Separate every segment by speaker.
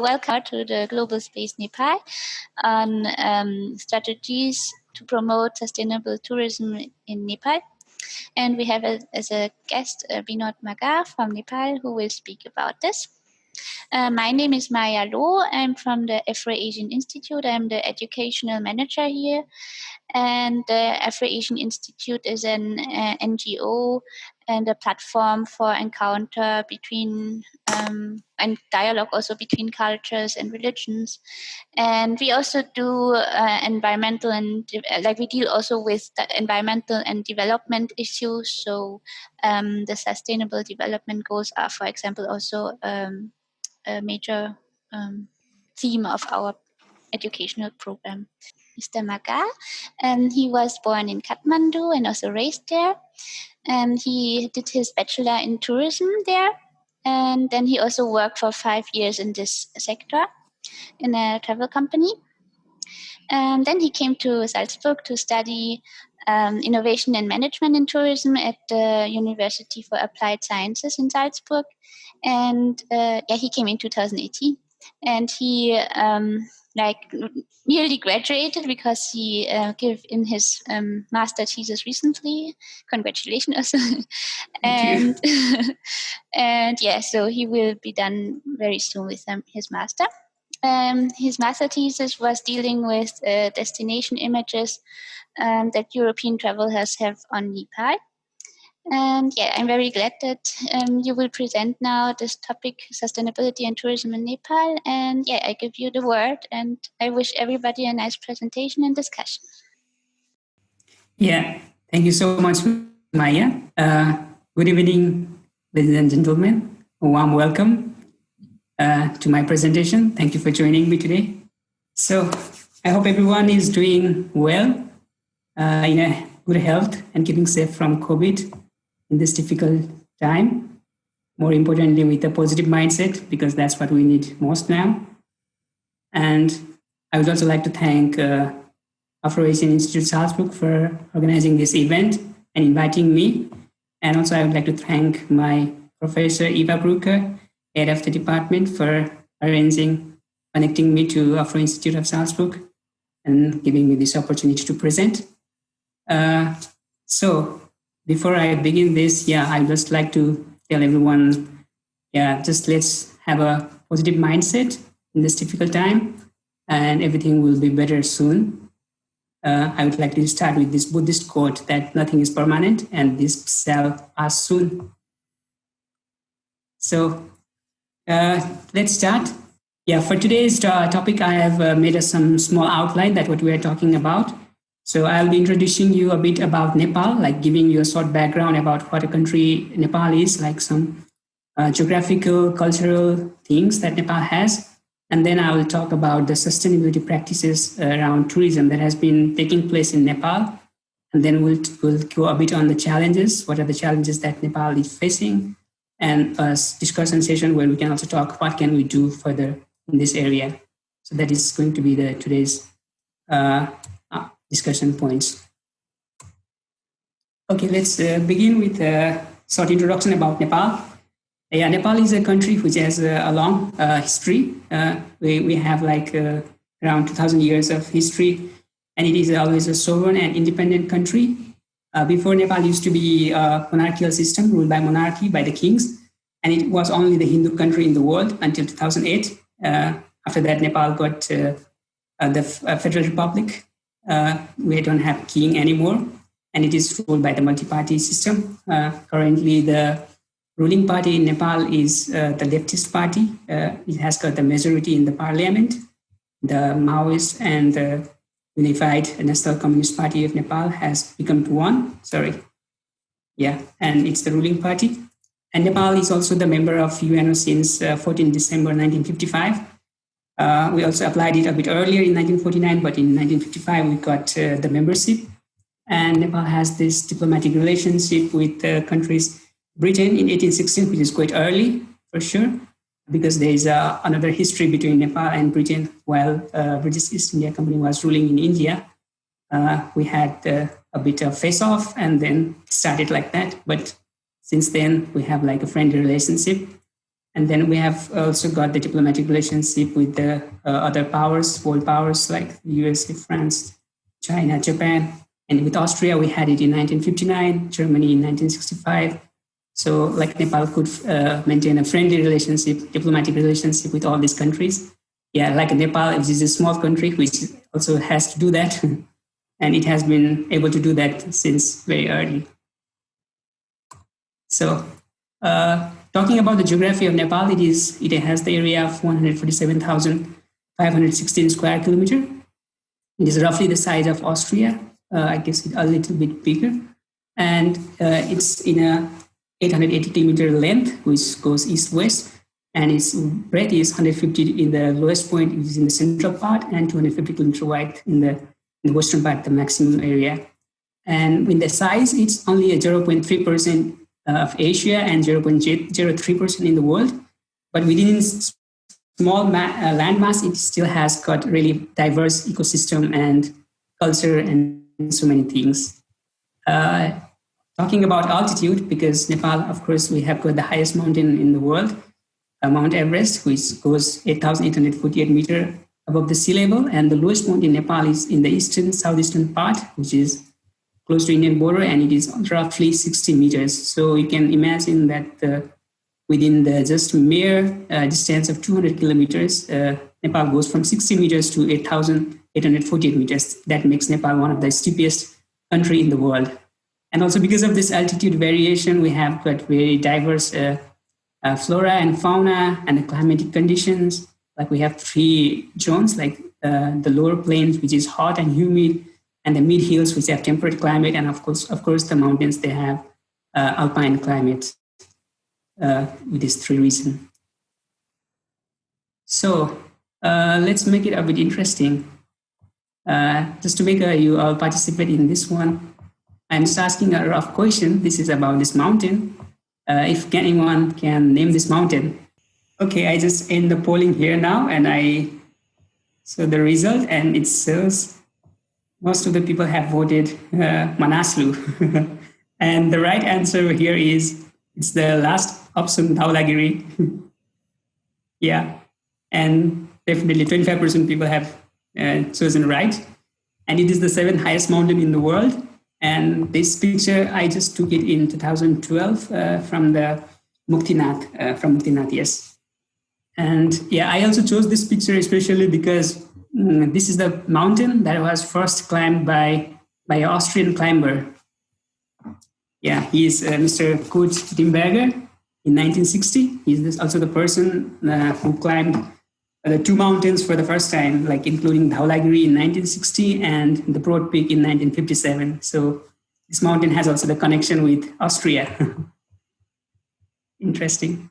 Speaker 1: Welcome to the Global Space Nepal on um, strategies to promote sustainable tourism in Nepal. And we have a, as a guest uh, Binod Magar from Nepal who will speak about this. Uh, my name is Maya Lo. I'm from the Afro-Asian Institute. I'm the educational manager here. And the Afro-Asian Institute is an uh, NGO and a platform for encounter between um, and dialogue also between cultures and religions. And we also do uh, environmental and like we deal also with environmental and development issues. So um, the sustainable development goals are, for example, also um, a major um, theme of our educational program. Mr. Magar, and he was born in Kathmandu and also raised there. And he did his bachelor in tourism there, and then he also worked for five years in this sector in a travel company. And then he came to Salzburg to study um, innovation and management in tourism at the University for Applied Sciences in Salzburg. And uh, yeah, he came in 2018 and he um, like nearly graduated because he uh, gave in his um, master thesis recently. Congratulations also. and and yeah, so he will be done very soon with um, his master. Um, his master thesis was dealing with uh, destination images um, that European travelers have on Nepal. And yeah, I'm very glad that um, you will present now this topic, sustainability and tourism in Nepal. And yeah, I give you the word and I wish everybody a nice presentation and discussion.
Speaker 2: Yeah, thank you so much, Maya. Uh, good evening, ladies and gentlemen. A warm welcome uh, to my presentation. Thank you for joining me today. So I hope everyone is doing well, uh, in a good health and keeping safe from COVID in this difficult time. More importantly, with a positive mindset, because that's what we need most now. And I would also like to thank uh, Afro-Asian Institute Salzburg for organizing this event and inviting me. And also I would like to thank my professor Eva Brucker, head of the department for arranging, connecting me to Afro Institute of Salzburg and giving me this opportunity to present. Uh, so before I begin this, yeah, I'd just like to tell everyone, yeah, just let's have a positive mindset in this difficult time and everything will be better soon. Uh, I would like to start with this Buddhist quote that nothing is permanent and this shall pass soon. So uh, let's start. Yeah, for today's uh, topic, I have uh, made a, some small outline that what we are talking about. So I'll be introducing you a bit about Nepal, like giving you a short background about what a country Nepal is, like some uh, geographical, cultural things that Nepal has. And then I will talk about the sustainability practices around tourism that has been taking place in Nepal. And then we'll, we'll go a bit on the challenges. What are the challenges that Nepal is facing? And a discussion session where we can also talk what can we do further in this area. So that is going to be the today's uh, discussion points. Okay, let's uh, begin with a short introduction about Nepal. Yeah, Nepal is a country which has a long uh, history. Uh, we, we have like uh, around 2000 years of history and it is always a sovereign and independent country. Uh, before Nepal used to be a monarchical system ruled by monarchy, by the kings, and it was only the Hindu country in the world until 2008. Uh, after that, Nepal got the Federal Republic uh, we don't have king anymore, and it is ruled by the multi-party system. Uh, currently, the ruling party in Nepal is uh, the leftist party. Uh, it has got the majority in the parliament. The Maoist and the Unified National Communist Party of Nepal has become one. Sorry. Yeah, and it's the ruling party. And Nepal is also the member of UNO since uh, 14 December 1955. Uh, we also applied it a bit earlier in 1949, but in 1955 we got uh, the membership. And Nepal has this diplomatic relationship with uh, countries, Britain in 1816, which is quite early for sure, because there is uh, another history between Nepal and Britain while uh, British East India Company was ruling in India. Uh, we had a bit of face-off and then started like that. But since then, we have like a friendly relationship. And then we have also got the diplomatic relationship with the uh, other powers, world powers like the USA, France, China, Japan. And with Austria, we had it in 1959, Germany in 1965. So like Nepal could uh, maintain a friendly relationship, diplomatic relationship with all these countries. Yeah, like Nepal, which is a small country, which also has to do that. and it has been able to do that since very early. So uh, talking about the geography of Nepal, it is it has the area of 147,516 square kilometer. It is roughly the size of Austria. Uh, I guess it a little bit bigger, and uh, it's in a 880 meter length, which goes east-west, and its breadth is 150 in the lowest point, is in the central part, and 250 kilometer wide in the, in the western part, the maximum area. And in the size, it's only a 0.3 percent of Asia and 0.03% in the world. But within small ma- uh, landmass, it still has got really diverse ecosystem and culture and so many things. Uh, talking about altitude, because Nepal, of course, we have got the highest mountain in the world, uh, Mount Everest, which goes 8,848 meter above the sea level, and the lowest point in Nepal is in the eastern southeastern part, which is close to Indian border and it is roughly 60 meters. So you can imagine that uh, within the just mere uh, distance of 200 kilometers, uh, Nepal goes from 60 meters to 8,848 meters. That makes Nepal one of the steepest country in the world. And also because of this altitude variation, we have got very diverse uh, uh, flora and fauna and the climatic conditions. Like we have three zones, like uh, the lower plains, which is hot and humid, and the mid hills which have temperate climate and of course of course the mountains they have uh, alpine climate uh, with these three reasons. So uh, let's make it a bit interesting. Uh, just to make uh, you all participate in this one i'm just asking a rough question. This is about this mountain. Uh, if anyone can name this mountain. Okay i just end the polling here now and i so the result and it says most of the people have voted uh, Manaslu. and the right answer here is it's the last option, Dhaulagiri. yeah, and definitely 25% people have uh, chosen right. And it is the seventh highest mountain in the world. And this picture, I just took it in 2012 uh, from the Muktinath, uh, from Muktinath, yes. And yeah, I also chose this picture especially because this is the mountain that was first climbed by by an Austrian climber. Yeah, he's uh, Mr. Kurt Diemberger in 1960. He's also the person uh, who climbed the two mountains for the first time, like including Dhaulagiri in 1960 and the Broad Peak in 1957. So this mountain has also the connection with Austria. Interesting.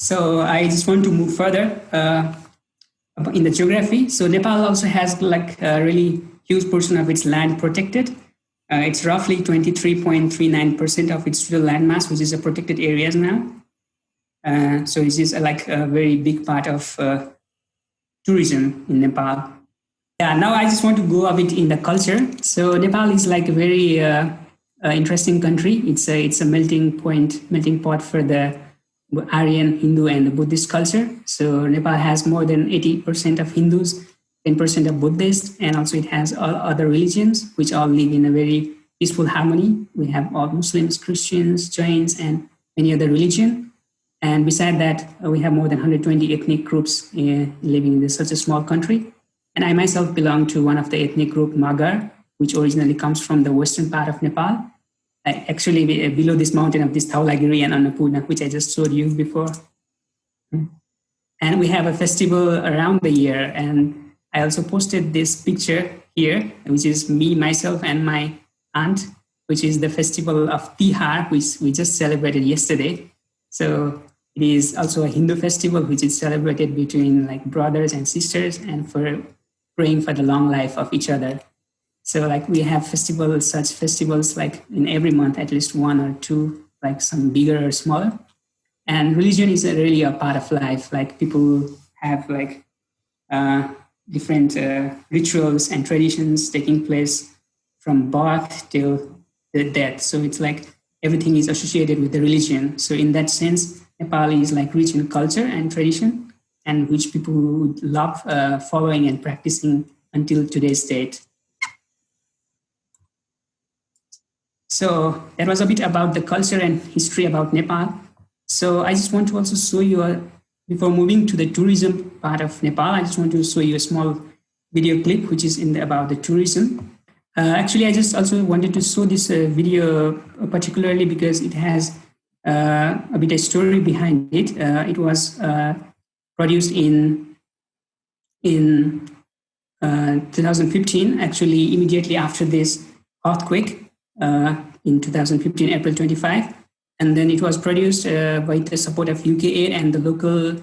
Speaker 2: So I just want to move further uh, in the geography. So Nepal also has like a really huge portion of its land protected. Uh, it's roughly 23.39% of its total land mass, which is a protected areas now. Uh, so this is like a very big part of uh, tourism in Nepal. Yeah, now I just want to go a bit in the culture. So Nepal is like a very uh, uh, interesting country. It's a, it's a melting point, melting pot for the Aryan, Hindu, and Buddhist culture. So Nepal has more than 80% of Hindus, 10% of Buddhists, and also it has all other religions, which all live in a very peaceful harmony. We have all Muslims, Christians, Jains, and many other religion. And beside that, we have more than 120 ethnic groups uh, living in this, such a small country. And I myself belong to one of the ethnic group Magar, which originally comes from the western part of Nepal actually uh, below this mountain of this Dhaulagiri and Annapurna, which I just showed you before. Hmm. And we have a festival around the year. And I also posted this picture here, which is me, myself, and my aunt, which is the festival of Tihar, which we just celebrated yesterday. So it is also a Hindu festival, which is celebrated between like brothers and sisters and for praying for the long life of each other. So like we have festivals, such festivals like in every month, at least one or two, like some bigger or smaller. And religion is really a part of life. Like people have like uh, different uh, rituals and traditions taking place from birth till the death. So it's like everything is associated with the religion. So in that sense, Nepal is like rich in culture and tradition, and which people would love uh, following and practicing until today's date. So that was a bit about the culture and history about Nepal. So I just want to also show you, a, before moving to the tourism part of Nepal, I just want to show you a small video clip, which is in the, about the tourism. Uh, actually, I just also wanted to show this uh, video particularly because it has uh, a bit of story behind it. Uh, it was uh, produced in in uh, 2015, actually immediately after this earthquake in 2015, April 25. And then it was produced by the support of UKAID and the local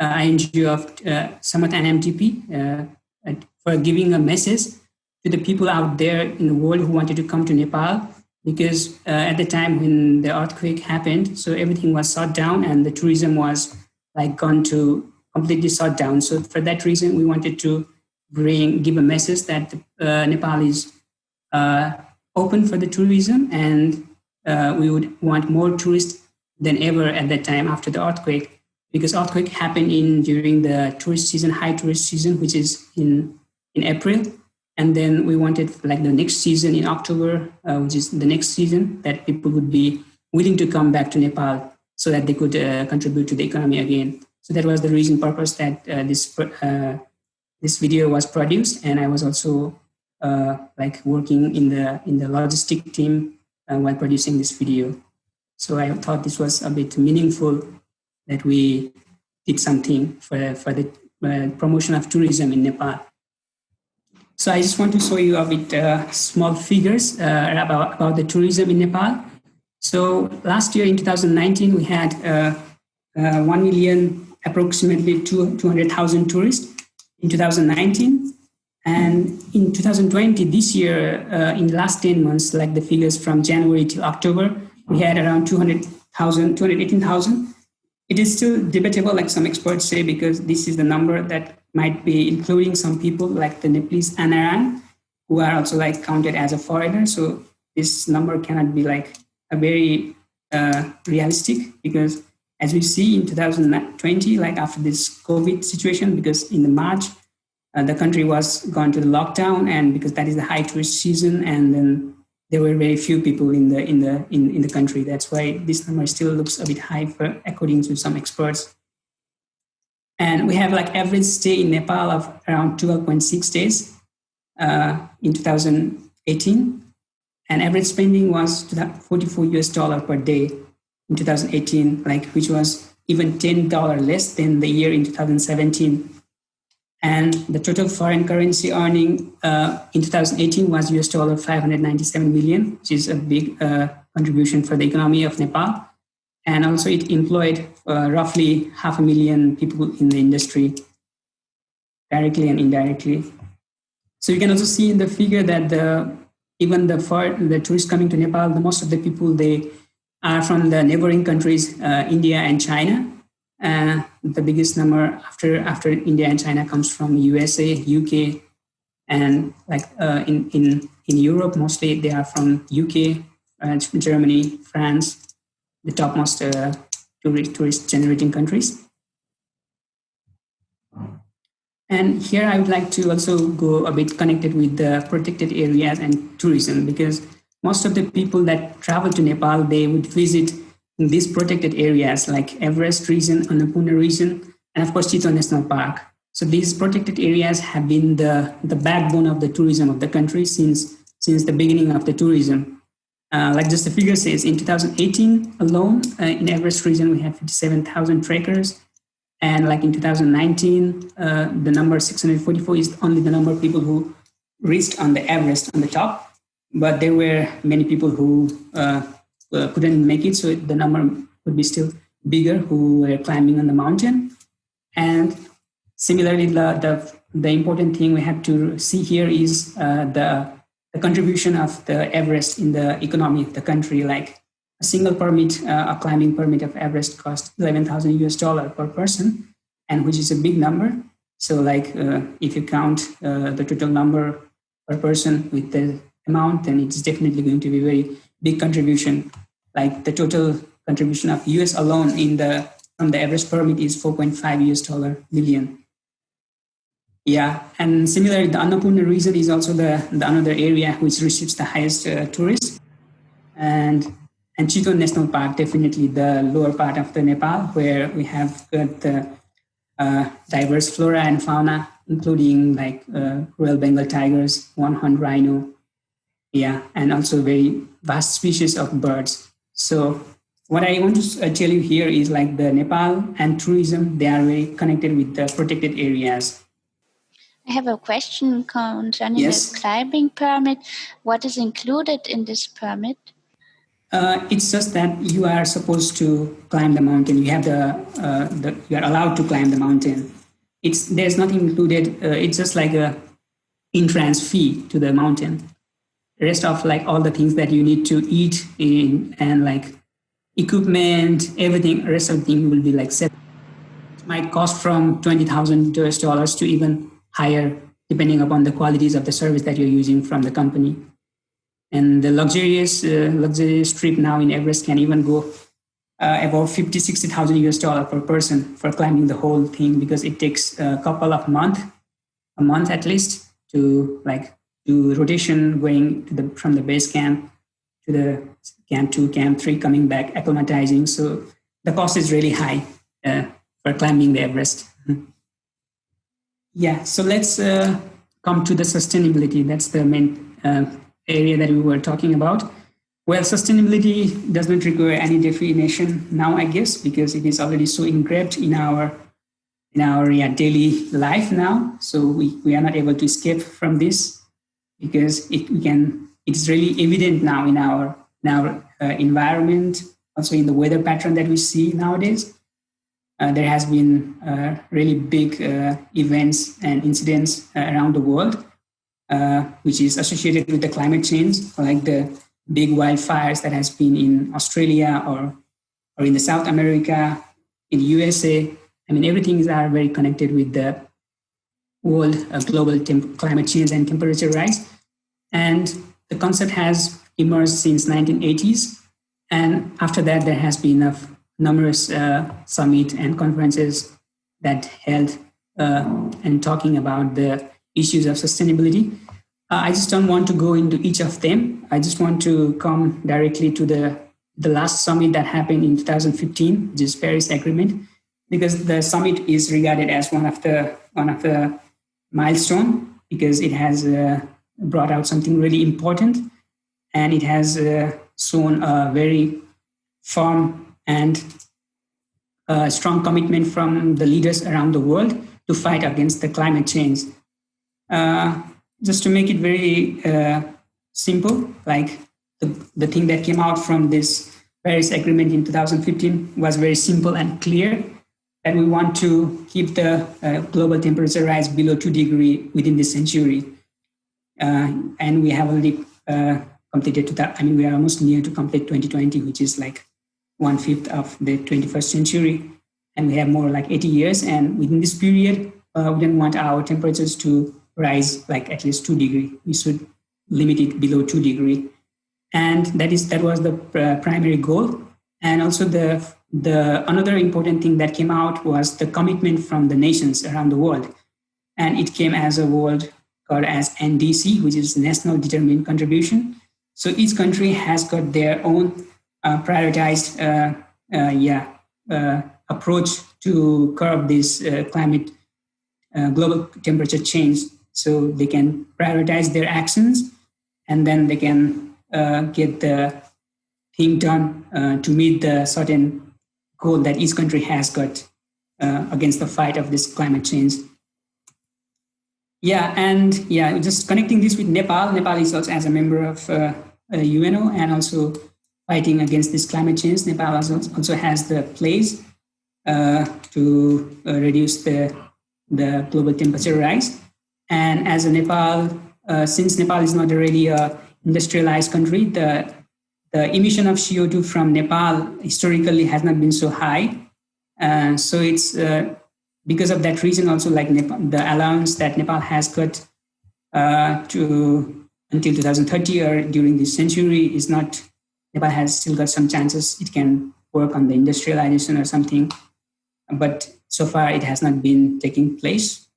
Speaker 2: INGO of uh, and MTP for giving a message to the people out there in the world who wanted to come to Nepal because uh, at the time when the earthquake happened, so everything was shut down and the tourism was like gone to completely shut down. So for that reason, we wanted to bring, give a message that uh, Nepal is uh, open for the tourism and uh, we would want more tourists than ever at that time after the earthquake because earthquake happened in during the tourist season, high tourist season, which is in, in April. And then we wanted like the next season in October, uh, which is the next season, that people would be willing to come back to Nepal so that they could uh, contribute to the economy again. So that was the reason purpose that uh, this uh, this video was produced, and I was also uh, like working in the in the logistic team uh, while producing this video. So I thought this was a bit meaningful that we did something for for the promotion of tourism in Nepal. So I just want to show you a bit uh, small figures uh, about, about the tourism in Nepal. So last year in 2019, we had uh, uh 1 million, approximately 200,000 tourists in 2019. And in 2020, this year, uh, in the last 10 months, like the figures from January to October, we had around 200,000, 218,000. It is still debatable, like some experts say, because this is the number that might be including some people like the Nepalese NRI, who are also like counted as a foreigner. So this number cannot be like a very uh, realistic because as we see in 2020, like after this COVID situation, because in the March, uh, the country was gone to the lockdown and because that is the high tourist season and then there were very few people in the in the in, in the country. That's why this number still looks a bit high for according to some experts. And we have like average stay in Nepal of around 12.6 days uh, in 2018. And average spending was 44 US dollar per day in 2018, like which was even $10 less than the year in 2017. And the total foreign currency earning uh, in 2018 was US dollar 597 million, which is a big uh, contribution for the economy of Nepal. And also it employed uh, roughly half a million people in the industry, directly and indirectly. So you can also see in the figure that the even the for the tourists coming to Nepal, the most of the people they are from the neighboring countries, uh, India and China. Uh, the biggest number after after India and China comes from USA, UK, and like uh, in in in Europe, mostly they are from UK, uh, Germany, France, the topmost uh, tourist generating countries. And here I would like to also go a bit connected with the protected areas and tourism because most of the people that travel to Nepal, they would visit these protected areas like Everest region, Annapurna region, and of course Chitwan National Park. So these protected areas have been the, the backbone of the tourism of the country since, since the beginning of the tourism. Uh, like just the figure says, in 2018 alone, uh, in Everest region, we had 57,000 trekkers. And like in 2019, uh, the number 644 is only the number of people who reached on the Everest on the top. But there were many people who uh, uh, couldn't make it, so the number would be still bigger who were climbing on the mountain. And similarly, the, the, the important thing we have to see here is the the contribution of the Everest in the economy of the country, like a single permit, uh, a climbing permit of Everest cost 11,000 US dollar per person, and which is a big number. So like uh, if you count uh, the total number per person with the amount, then it's definitely going to be very big contribution. Like the total contribution of US alone in the from the Everest permit is 4.5 US dollar million. Yeah, and similarly, the Annapurna region is also the, the another area which receives the highest uh, tourists. And and Chitwan National Park, definitely the lower part of the Nepal, where we have got the uh, diverse flora and fauna, including like uh, Royal Bengal tigers, one-horned rhino, yeah, and also very vast species of birds. So what I want to uh, tell you here is like the Nepal and tourism, they are very connected with the protected areas.
Speaker 1: I have a question concerning yes. the climbing permit. What is included in this permit?
Speaker 2: Uh, it's just that you are supposed to climb the mountain. You have the, uh, the you are allowed to climb the mountain. It's there's nothing included. Uh, it's just like a entrance fee to the mountain. Rest of like all the things that you need to eat in and like equipment, everything, rest of the thing will be like set. It might cost from twenty thousand US dollars to even higher depending upon the qualities of the service that you're using from the company. And the luxurious, uh, luxurious trip now in Everest can even go uh, about 50, 60,000 US dollar per person for climbing the whole thing because it takes a couple of months, a month at least to like do rotation going the, from the base camp to the camp two, camp three, coming back, acclimatizing. So the cost is really high uh, for climbing the Everest. Yeah, so let's uh, come to the sustainability. That's the main uh, area that we were talking about. Well, sustainability does not require any definition now, I guess, because it is already so engraved in our in our yeah, daily life now. So we, we are not able to escape from this because it can it's really evident now in our in our uh, environment, also in the weather pattern that we see nowadays uh, there has been uh, really big uh, events and incidents uh, around the world, which is associated with the climate change, like the big wildfires that has been in Australia or, or in the South America, in USA. I mean, everything is are very connected with the world global climate change and temperature rise. And the concept has emerged since 1980s. And after that, there has been a numerous uh, summit and conferences that held uh, and talking about the issues of sustainability. Uh, I just don't want to go into each of them. I just want to come directly to the, the last summit that happened in 2015, which is Paris Agreement, because the summit is regarded as one of the, one of the milestone because it has uh, brought out something really important and it has uh, shown a very firm and a strong commitment from the leaders around the world to fight against the climate change. Uh, just to make it very uh, simple, like the, the thing that came out from this Paris Agreement in 2015 was very simple and clear that we want to keep the uh, global temperature rise below 2 degree within this century. Uh, and we have already uh, completed to that. I mean, we are almost near to complete 2020, which is like one fifth of the 21st century, and we have more like 80 years. And within this period, uh, we don't want our temperatures to rise like at least two degree. We should limit it below two degree, and that is that was the uh, primary goal. And also the the another important thing that came out was the commitment from the nations around the world, and it came as a world called as NDC, which is National Determined Contribution. So each country has got their own uh, prioritized uh, uh, yeah, approach to curb this climate global temperature change so they can prioritize their actions and then they can get the thing done to meet the certain goal that each country has got against the fight of this climate change yeah, and yeah, just connecting this with Nepal. Nepal is also as a member of uh, UNO and also fighting against this climate change. Nepal also has the place uh, to uh, reduce the, the global temperature rise. And as a Nepal, uh, since Nepal is not really a industrialized country, the, the emission of CO2 from Nepal historically has not been so high. Uh, so it's uh, because of that reason also like Nepal, the allowance that Nepal has got uh, to until 2030 or during this century is not Nepal has still got some chances. It can work on the industrialization or something, but so far it has not been taking place.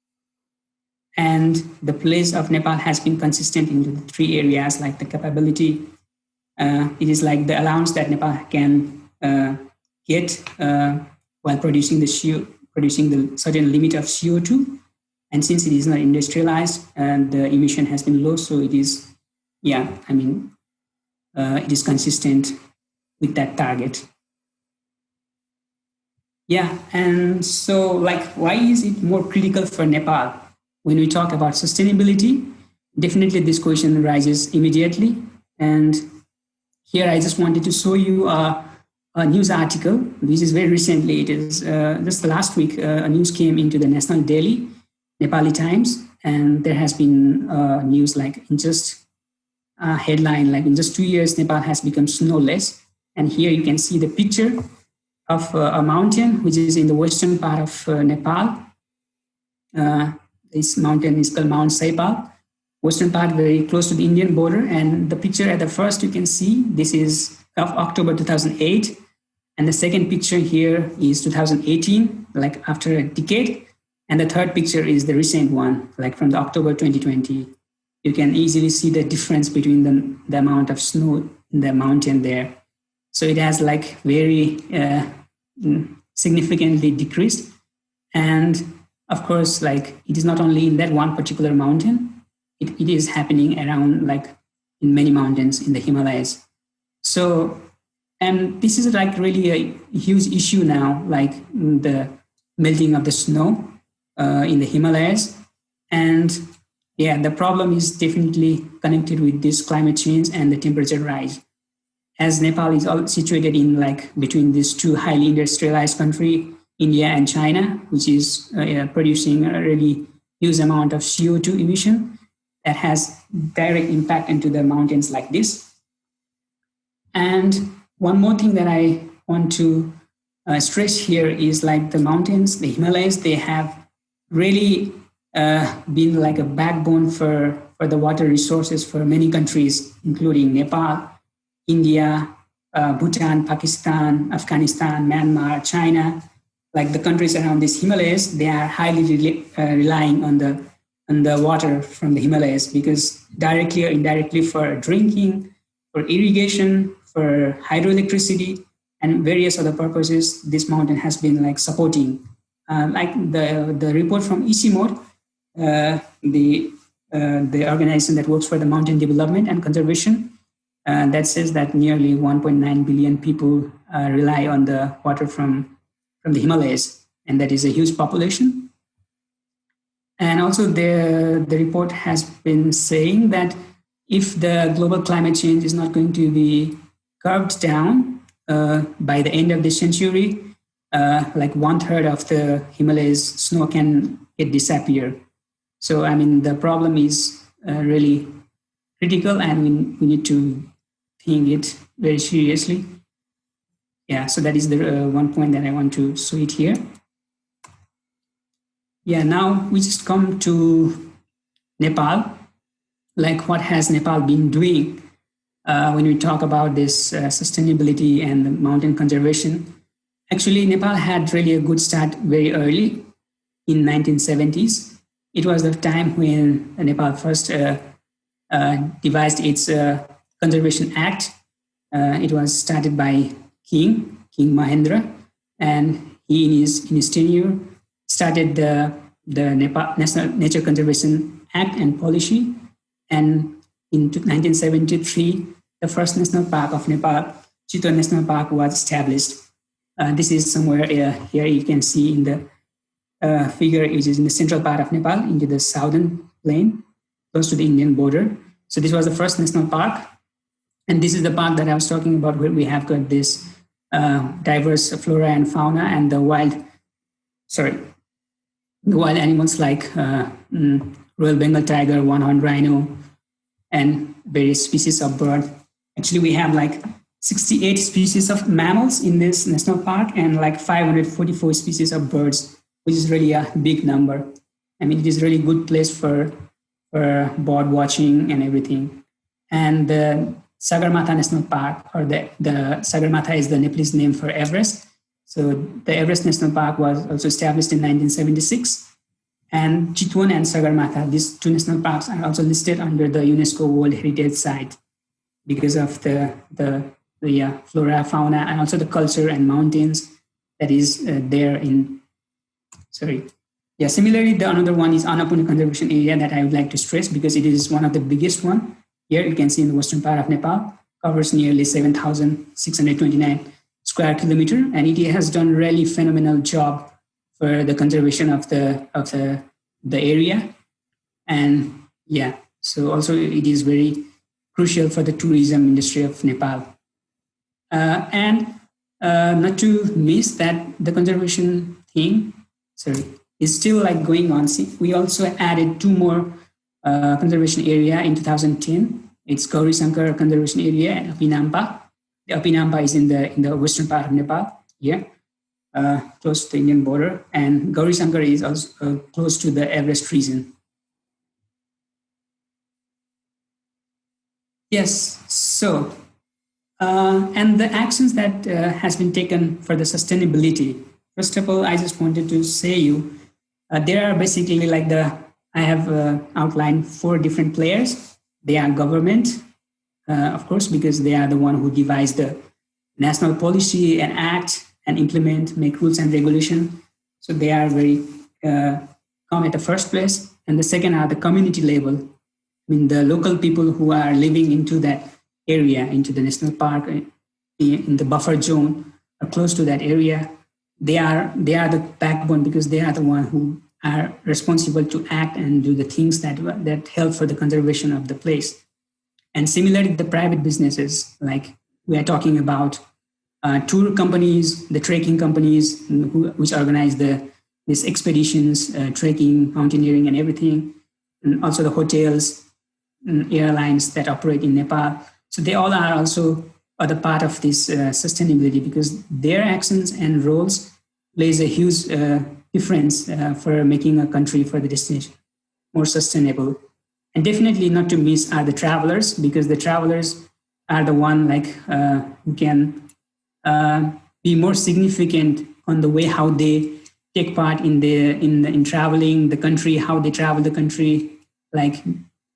Speaker 2: And the place of Nepal has been consistent in the three areas, like the capability. Uh, it is like the allowance that Nepal can uh, get uh, while producing the CO, producing the certain limit of CO2. And since it is not industrialized and the emission has been low, so it is, yeah, I mean, it is consistent with that target. Yeah, and so like, why is it more critical for Nepal? When we talk about sustainability, definitely this question arises immediately. And here I just wanted to show you a, news article. This is very recently, it is uh, just last week, uh, a news came into the National Daily, Nepali Times, and there has been uh, news like in just a headline, like in just two years, Nepal has become snowless. And here you can see the picture of uh, a mountain, which is in the western part of uh, Nepal. Uh, this mountain is called Mount Saipal, western part very close to the Indian border. And the picture at the first you can see, this is of October 2008. And the second picture here is 2018, like after a decade. And the third picture is the recent one, like from the October 2020. You can easily see the difference between the, the amount of snow in the mountain there. So it has like very uh, mm, significantly decreased. And of course, like it is not only in that one particular mountain, it, it is happening around like in many mountains in the Himalayas. So, and this is like really a huge issue now, like the melting of the snow uh, in the Himalayas. And yeah, the problem is definitely connected with this climate change and the temperature rise as Nepal is all situated in like between these two highly industrialized country, India and China, which is uh, producing a really huge amount of CO2 emission that has direct impact into the mountains like this. And one more thing that I want to uh, stress here is like the mountains, the Himalayas, they have really uh, been like a backbone for, for the water resources for many countries, including Nepal, India, uh, Bhutan, Pakistan, Afghanistan, Myanmar, China, like the countries around these Himalayas, they are highly uh, relying on the on the water from the Himalayas because directly or indirectly for drinking, for irrigation, for hydroelectricity, and various other purposes, this mountain has been like supporting. Uh, like the the report from ICIMOD, uh, the uh, the organization that works for the mountain development and conservation, uh, that says that nearly 1.9 billion people uh, rely on the water from, from the Himalayas, and that is a huge population. And also the, the report has been saying that if the global climate change is not going to be curbed down uh, by the end of this century, uh, like one third of the Himalayas snow can get disappear. So, I mean, the problem is uh, really critical and we, we need to think it very seriously. Yeah, so that is the uh, one point that I want to show it here. Yeah, now we just come to Nepal. Like what has Nepal been doing uh, when we talk about this uh, sustainability and the mountain conservation? Actually, Nepal had really a good start very early in 1970s. It was the time when Nepal first uh, uh devised its uh, Conservation Act. Uh, it was started by King, King Mahendra, and he in his, in his tenure started the, the Nepal National Nature Conservation Act and policy. And in 1973, the first national park of Nepal, Chitwan National Park was established. Uh, this is somewhere uh, here you can see in the uh, figure, which is in the central part of Nepal, into the southern plain, close to the Indian border. So this was the first national park. And this is the park that I was talking about where we have got this uh, diverse flora and fauna and the wild, sorry, wild animals like uh, mm, Royal Bengal tiger, one-horned rhino, and various species of bird. Actually, we have like 68 species of mammals in this national park and like 544 species of birds, which is really a big number. I mean, it is really good place for, for bird watching and everything. And the Sagarmatha National Park, or the, the Sagarmatha is the Nepalese name for Everest. So the Everest National Park was also established in 1976. And Chitwan and Sagarmatha, these two national parks are also listed under the UNESCO World Heritage Site because of the, the, the uh, flora, fauna, and also the culture and mountains that is uh, there in, sorry. Yeah, similarly, the another one is Annapurna Conservation Area that I would like to stress because it is one of the biggest one. Here you can see in the western part of Nepal, covers nearly 7,629 square kilometer, and it has done really phenomenal job for the conservation of the of the the area. And yeah so also it is very crucial for the tourism industry of nepal. Uh, and uh, not to miss that the conservation thing sorry is still like going on. See, we also added two more uh, conservation area in 2010 it's Gauri Sankar conservation area and Api Nampa the Api Nampa is in the in the western part of nepal yeah uh, close to the Indian border, and Gauri Sankar is also uh, close to the Everest region. Yes, so, uh, and the actions that uh, has been taken for the sustainability. First of all, I just wanted to say you, uh, there are basically like the, I have uh, outlined four different players. They are government, of course, because they are the one who devise the national policy and act and implement, make rules and regulation. So they are very uh, come at the first place. And the second are the community level. I mean, the local people who are living into that area, into the national park, uh, in the buffer zone, or close to that area, they are they are the backbone because they are the one who are responsible to act and do the things that that help for the conservation of the place. And similarly, the private businesses, like we are talking about uh, tour companies, the trekking companies who, which organize the these expeditions, uh, trekking, mountaineering, and everything, and also the hotels, and airlines that operate in Nepal. So they all are also other part of this uh, sustainability because their actions and roles plays a huge uh, difference uh, for making a country for the destination more sustainable. And definitely not to miss are the travelers because the travelers are the one like uh, who can uh, be more significant on the way how they take part in the in the, in traveling the country, how they travel the country, like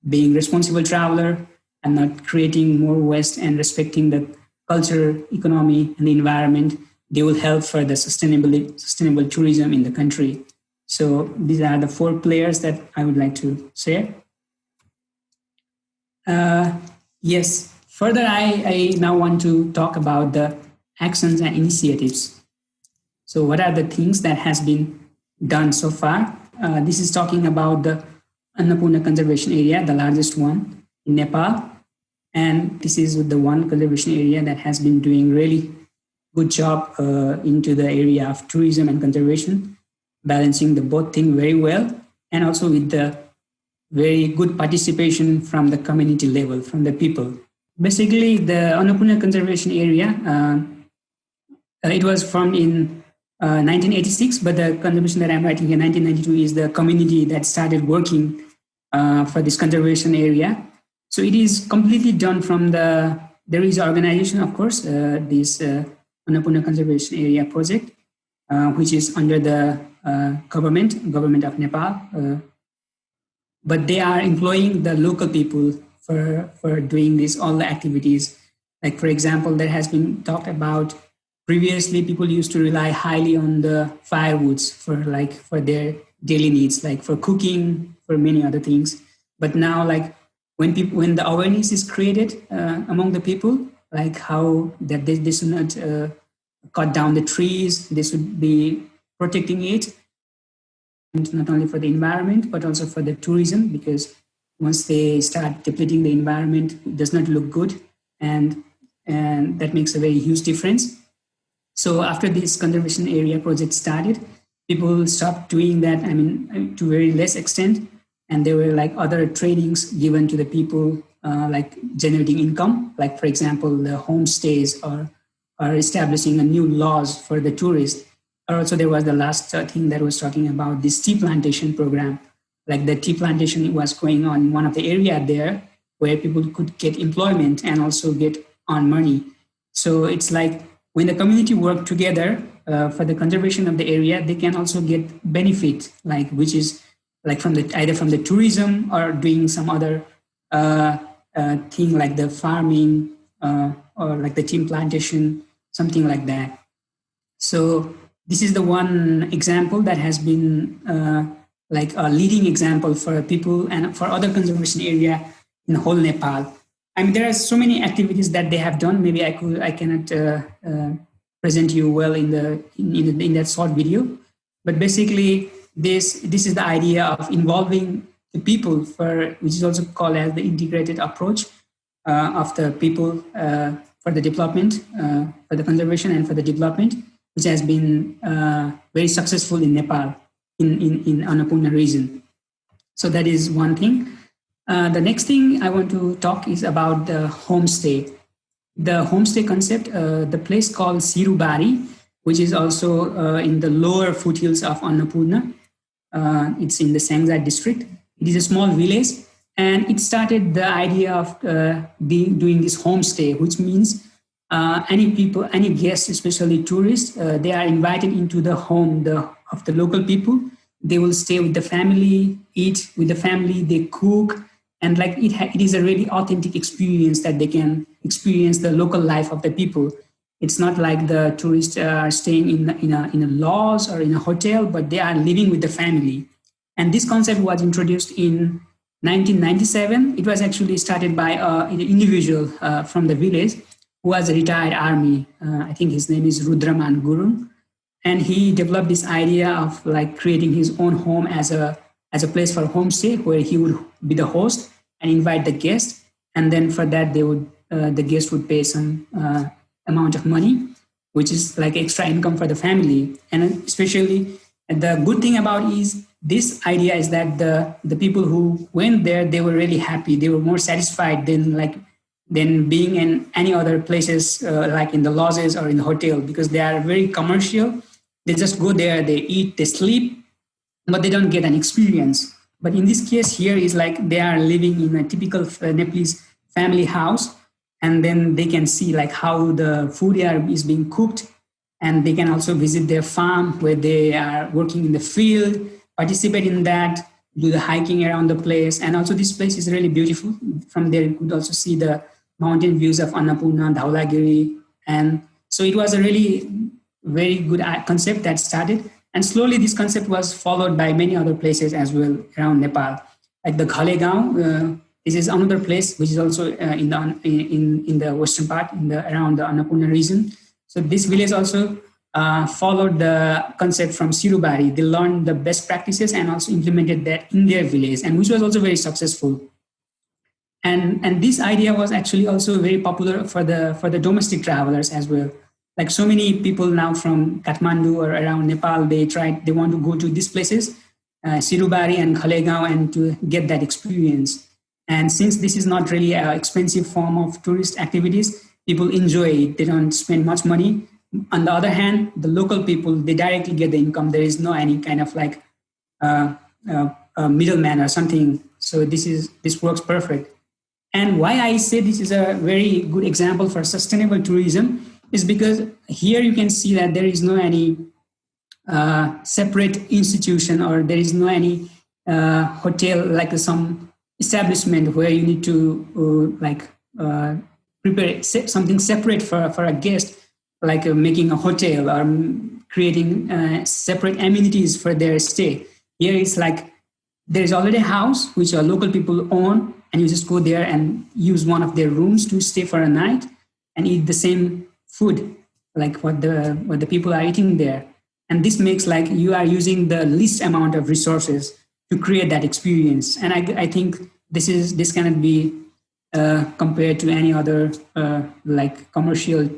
Speaker 2: being responsible traveler and not creating more waste and respecting the culture, economy, and the environment. They will help for the sustainable sustainable tourism in the country. So these are the four players that I would like to share. Uh, yes, further, I, I now want to talk about the actions and initiatives. So what are the things that has been done so far? Uh, this is talking about the Annapurna Conservation Area, the largest one in Nepal. And this is the one conservation area that has been doing really good job uh, into the area of tourism and conservation, balancing the both thing very well, and also with the very good participation from the community level, from the people. Basically, the Annapurna Conservation Area uh, uh, it was formed in uh, 1986, but the conservation that I'm writing here, 1992, is the community that started working uh, for this conservation area. So it is completely done from the, there is organization, of course, uh, this uh, Annapurna Conservation Area project, uh, which is under the uh, government, government of Nepal. But they are employing the local people for, for doing these all the activities. Like for example, there has been talked about previously people used to rely highly on the firewoods for like for their daily needs like for cooking for many other things but now like when people when the awareness is created uh, among the people like how that they, they should not uh, cut down the trees they should be protecting it not only for the environment but also for the tourism because once they start depleting the environment it does not look good and and that makes a very huge difference so after this conservation area project started, people stopped doing that, I mean, to very less extent. And there were like other trainings given to the people, uh, like generating income, like for example, the homestays or, or establishing a new laws for the tourists. Also there was the last uh, thing that was talking about this tea plantation program. Like the tea plantation was going on one of the area there, where people could get employment and also get on money. So it's like when the community work together uh, for the conservation of the area, they can also get benefit, like which is like from the either from the tourism or doing some other uh, uh, thing like the farming uh, or like the tea plantation, something like that. So this is the one example that has been uh, like a leading example for people and for other conservation area in whole Nepal. I mean, there are so many activities that they have done. Maybe I could, I cannot uh, uh, present you well in the in, in, in, that short video, but basically, this this is the idea of involving the people for which is also called as the integrated approach uh, of the people uh, for the development, uh, for the conservation and for the development, which has been uh, very successful in Nepal in in, in Annapurna region. So that is one thing. Uh, the next thing I want to talk is about the homestay. The homestay concept, uh, the place called Sirubari, which is also uh, in the lower foothills of Annapurna. Uh, it's in the Syangja district. It is a small village and it started the idea of uh, being, doing this homestay, which means any people, any guests, especially tourists, they are invited into the home the, of the local people. They will stay with the family, eat with the family, they cook, and like it, it is a really authentic experience that they can experience the local life of the people. It's not like the tourists are staying in, in, a, in a lodge or in a hotel but they are living with the family. And this concept was introduced in 1997 it was actually started by uh, an individual uh, from the village was a retired army uh, i think his name is rudraman gurung and he developed this idea of like creating his own home as a as a place for homestay where he would be the host and invite the guest. And then for that, they would uh, the guest would pay some uh, amount of money, which is like extra income for the family. And especially the good thing about is this idea is that the the people who went there they were really happy. They were more satisfied than like than being in any other places uh, like in the lodges or in the hotel because they are very commercial. They just go there, they eat, they sleep, but they don't get an experience. But in this case here is like they are living in a typical uh, Nepalese family house and then they can see like how the food is being cooked and they can also visit their farm where they are working in the field, participate in that, do the hiking around the place. And also this place is really beautiful. From there you could also see the mountain views of Annapurna, Dhaulagiri. And so it was a really very good concept that started. And slowly this concept was followed by many other places as well around Nepal. Like the Ghalegaon, uh, this is another place which is also uh, in, the, in, in the western part, in the, around the Annapurna region. So this village also uh, followed the concept from Sirubari. They learned the best practices and also implemented that in their village, and which was also very successful. And, and this idea was actually also very popular for the, for the domestic travelers as well like so many people now from Kathmandu or around Nepal, they try, they want to go to these places, uh, Sirubari and Ghalegaon, and to get that experience. And since this is not really an expensive form of tourist activities, people enjoy it. They don't spend much money. On the other hand, the local people, they directly get the income. There is no any kind of like uh, uh, middleman or something. So this is this works perfect. And why I say this is a very good example for sustainable tourism is because here you can see that there is no any uh, separate institution or there is no any uh, hotel like some establishment where you need to uh, like uh, prepare something separate for, for a guest like uh, making a hotel or creating uh, separate amenities for their stay. Here it's like there is already a house which our local people own and you just go there and use one of their rooms to stay for a night and eat the same food, like what the what the people are eating there. And this makes like you are using the least amount of resources to create that experience. And I, I think this is this cannot be uh, compared to any other uh, like commercial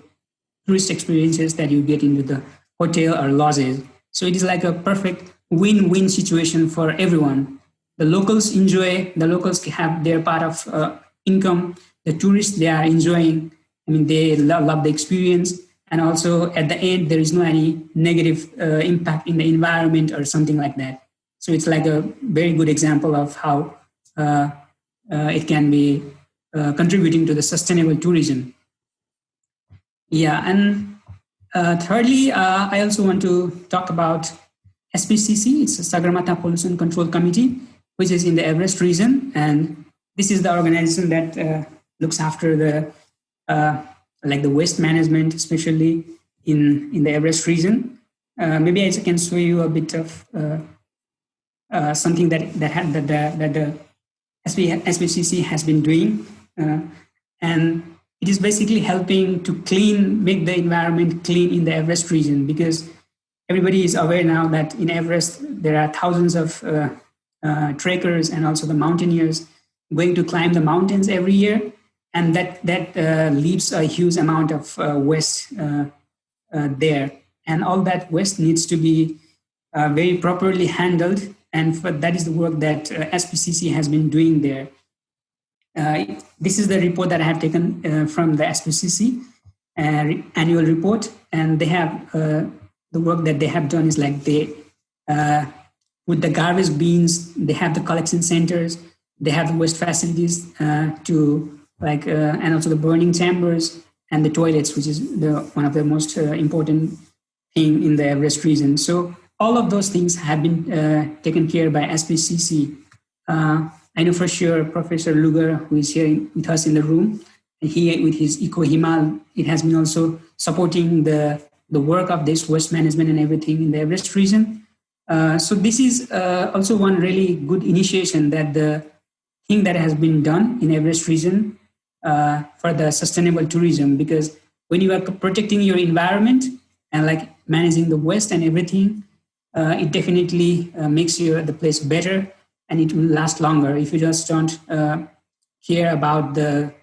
Speaker 2: tourist experiences that you get into the hotel or lodges. So it is like a perfect win-win situation for everyone. The locals enjoy, the locals have their part of uh, income, the tourists, they are enjoying I mean, they love, love the experience. And also at the end, there is no any negative uh, impact in the environment or something like that. So it's like a very good example of how uh, uh, it can be uh, contributing to the sustainable tourism. Yeah, and uh, thirdly, I also want to talk about SPCC. It's a Sagarmatha Pollution Control Committee, which is in the Everest region, and this is the organization that uh, looks after the uh, like the waste management, especially in in the Everest region. Uh, maybe I can show you a bit of something that that had that the, that the SPCC has been doing. Uh, and it is basically helping to clean, make the environment clean in the Everest region because everybody is aware now that in Everest there are thousands of uh, uh, trekkers and also the mountaineers going to climb the mountains every year. And that, that uh, leaves a huge amount of uh, waste uh, there. And all that waste needs to be very properly handled. And for, that is the work that SPCC has been doing there. Uh, this is the report that I have taken uh, from the SPCC uh, annual report, and they have the work that they have done is like they with the garbage bins, they have the collection centers, they have the waste facilities to like and also the burning chambers and the toilets, which is the one of the most important thing in the Everest region. So all of those things have been uh, taken care by SPCC. Uh, I know for sure Professor Luger, who is here with us in the room, and he with his Eco Himal, it has been also supporting the, the work of this waste management and everything in the Everest region. Uh, so this is uh, also one really good initiation that the thing that has been done in Everest region uh, for the sustainable tourism, because when you are protecting your environment and like managing the waste and everything, uh, it definitely uh, makes your the place better and it will last longer. If you just don't care about the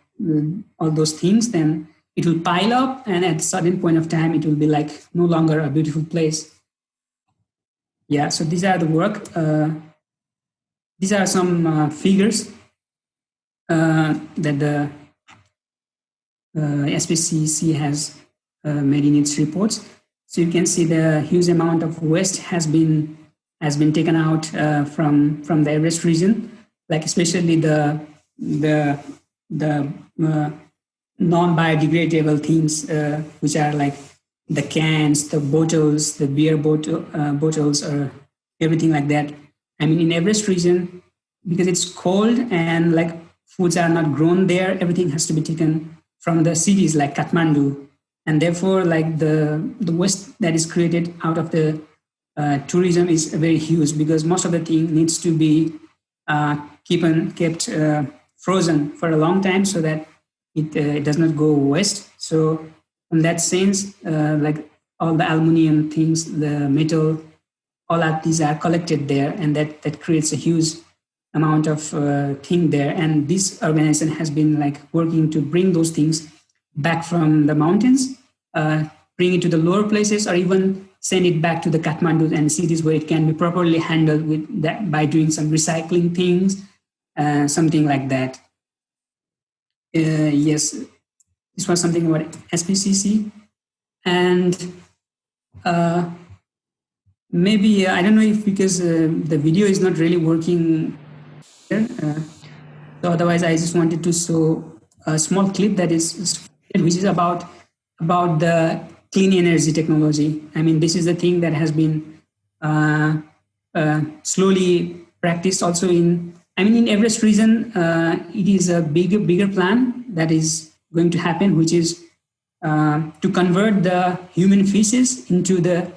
Speaker 2: all those things, then it will pile up, and at a certain point of time, it will be like no longer a beautiful place. Yeah, so these are the work. Uh, these are some uh, figures uh, that the SPCC has made in its reports. So you can see the huge amount of waste has been has been taken out from from the Everest region, like especially the the the non-biodegradable things, which are like the cans, the bottles, the beer bottle, uh, bottles, or everything like that. I mean, in Everest region, because it's cold and like foods are not grown there, everything has to be taken from the cities like Kathmandu, and therefore, like the the waste that is created out of the uh, tourism is very huge because most of the thing needs to be uh, keep kept uh, frozen for a long time so that it, uh, it does not go waste. So in that sense, uh, like all the aluminum things, the metal, all of these are collected there and that, that creates a huge amount of uh, thing there. And this organization has been like working to bring those things back from the mountains, bring it to the lower places or even send it back to the Kathmandu and cities where it can be properly handled with that by doing some recycling things, uh, something like that. Uh, yes, this was something about SPCC. And uh, maybe, uh, I don't know if because uh, the video is not really working here, uh, so otherwise I just wanted to show a small clip that is, which is about, about the clean energy technology. I mean, this is the thing that has been uh, uh, slowly practiced also in, I mean, in Everest region, uh, it is a bigger, bigger plan that is going to happen, which is uh, to convert the human feces into the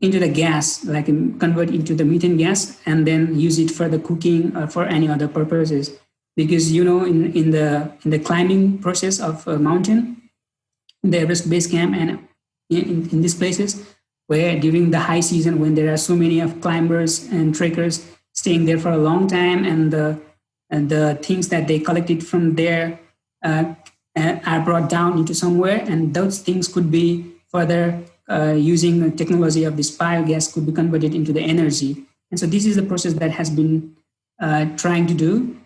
Speaker 2: into the gas, like um, convert into the methane gas, and then use it for the cooking or for any other purposes. Because you know, in in the in the climbing process of a mountain, the Everest base camp and in, in these places where during the high season when there are so many of climbers and trekkers staying there for a long time and the, and the things that they collected from there uh, uh are brought down into somewhere and those things could be further uh, using the technology of this biogas could be converted into the energy. And so this is the process that has been uh, trying to do.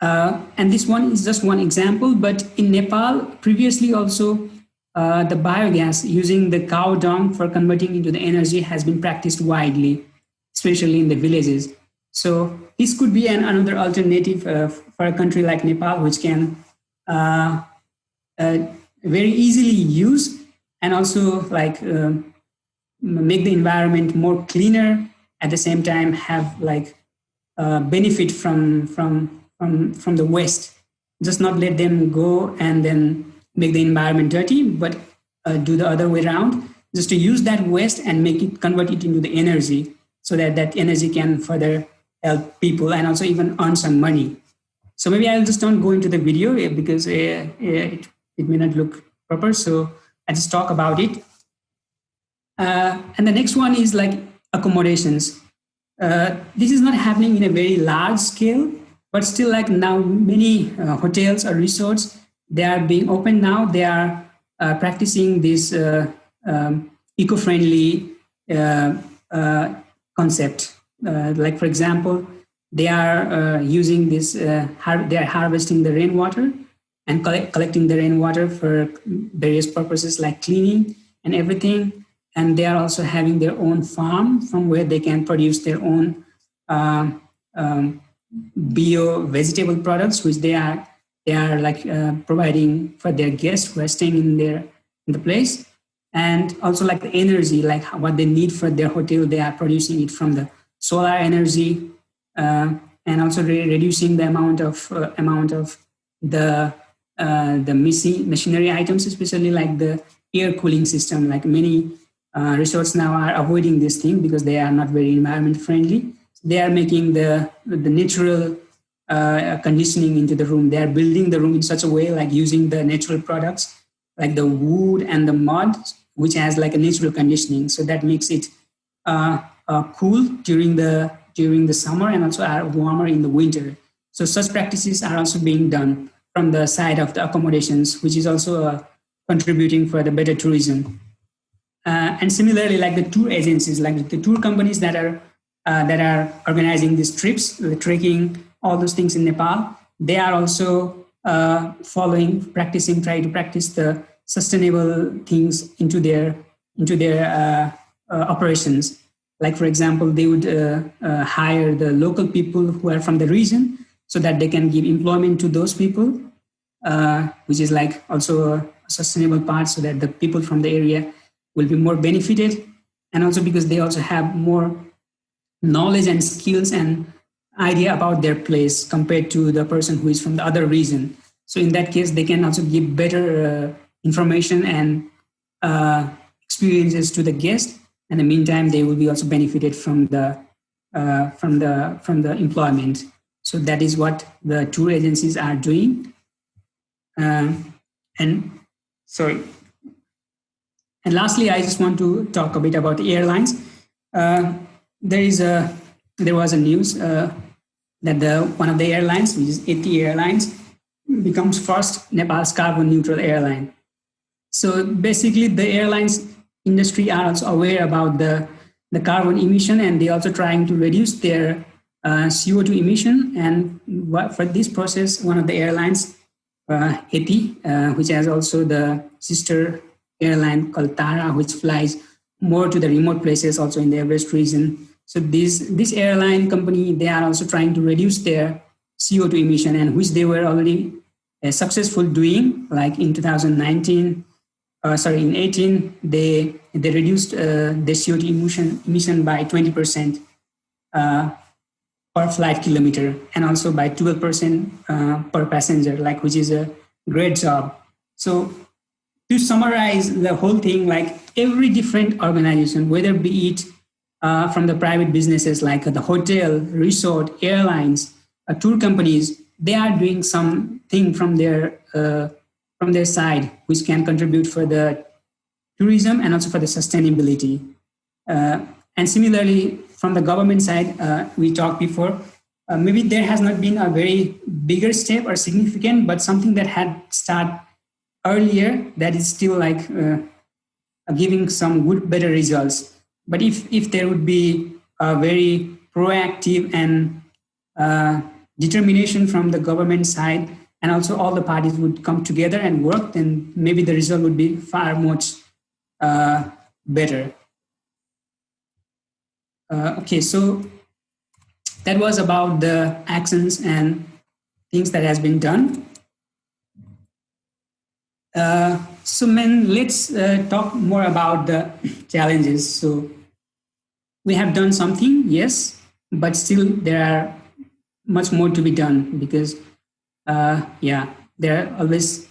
Speaker 2: Uh, and this one is just one example, but in Nepal, previously also, uh, the biogas using the cow dung for converting into the energy has been practiced widely, especially in the villages. So this could be an, another alternative uh, for a country like Nepal, which can uh, very easily use and also like um, make the environment more cleaner. At the same time have like uh, benefit from from from from the waste. Just not let them go and then make the environment dirty but uh, do the other way around. Just to use that waste and make it convert it into the energy so that that energy can further help people and also even earn some money. So maybe i'll just don't go into the video because uh, it, it may not look proper so i just talk about it uh, and the next one is like accommodations. Uh, this is not happening in a very large scale, but still like now many uh, hotels or resorts, they are being open now. They are uh, practicing this uh, um, eco-friendly uh, concept. like for example, they are using this, they are harvesting the rainwater and collect, collecting the rainwater for various purposes like cleaning and everything. And they are also having their own farm from where they can produce their own uh, um, bio vegetable products, which they are they are like uh, providing for their guests who are staying in their in the place, and also like the energy, like what they need for their hotel, they are producing it from the solar energy, uh, and also re reducing the amount of uh, amount of the uh, the missing machinery items, especially like the air cooling system, like many uh, resorts now are avoiding this thing because they are not very environment friendly. They are making the, the natural uh, conditioning into the room. They are building the room in such a way like using the natural products like the wood and the mud, which has like a natural conditioning. So that makes it uh, uh, cool during the, during the summer and also are warmer in the winter. So such practices are also being done from the side of the accommodations, which is also uh, contributing for the better tourism. Uh, and similarly, like the tour agencies, like the tour companies that are uh, that are organizing these trips, the trekking, all those things in Nepal, they are also uh, following, practicing, trying to practice the sustainable things into their into their uh, uh, operations. Like for example, they would hire the local people who are from the region so that they can give employment to those people, which is like also a sustainable part so that the people from the area will be more benefited and also because they also have more knowledge and skills and idea about their place compared to the person who is from the other region. So in that case, they can also give better uh, information and uh, experiences to the guest. And in the meantime, they will be also benefited from the uh, from the from the employment. So that is what the tour agencies are doing. Uh, and sorry, and lastly, I just want to talk a bit about the airlines. Uh, there is a there was a news uh, that the one of the airlines, which is Yeti Airlines, becomes first Nepal's carbon neutral airline. So basically, the airlines industry are also aware about the the carbon emission, and they also trying to reduce their uh, CO2 emission. And for this process, one of the airlines, uh, Yeti, uh, which has also the sister airline called Tara, which flies more to the remote places also in the Everest region. So this, this airline company, they are also trying to reduce their CO2 emission and which they were already uh, successful doing like in 2019, uh, sorry, in 18, they, they reduced uh, the CO2 emission, emission by 20% uh, per flight kilometer and also by 12% uh, per passenger, like which is a great job. So to summarize the whole thing, like every different organization, whether be it uh, from the private businesses like the hotel, resort, airlines, uh, tour companies, they are doing something from their uh, from their side, which can contribute for the tourism and also for the sustainability. Uh, and similarly, from the government side, uh, we talked before, uh, maybe there has not been a very bigger step or significant, but something that had started earlier that is still like uh, giving some good better results. But if if there would be a very proactive and uh, determination from the government side and also all the parties would come together and work then maybe the result would be far much uh, better uh, okay so that was about the actions and things that has been done. Uh, so, man, let's uh, talk more about the challenges. So, we have done something, yes, but still there are much more to be done because, uh, yeah, there are always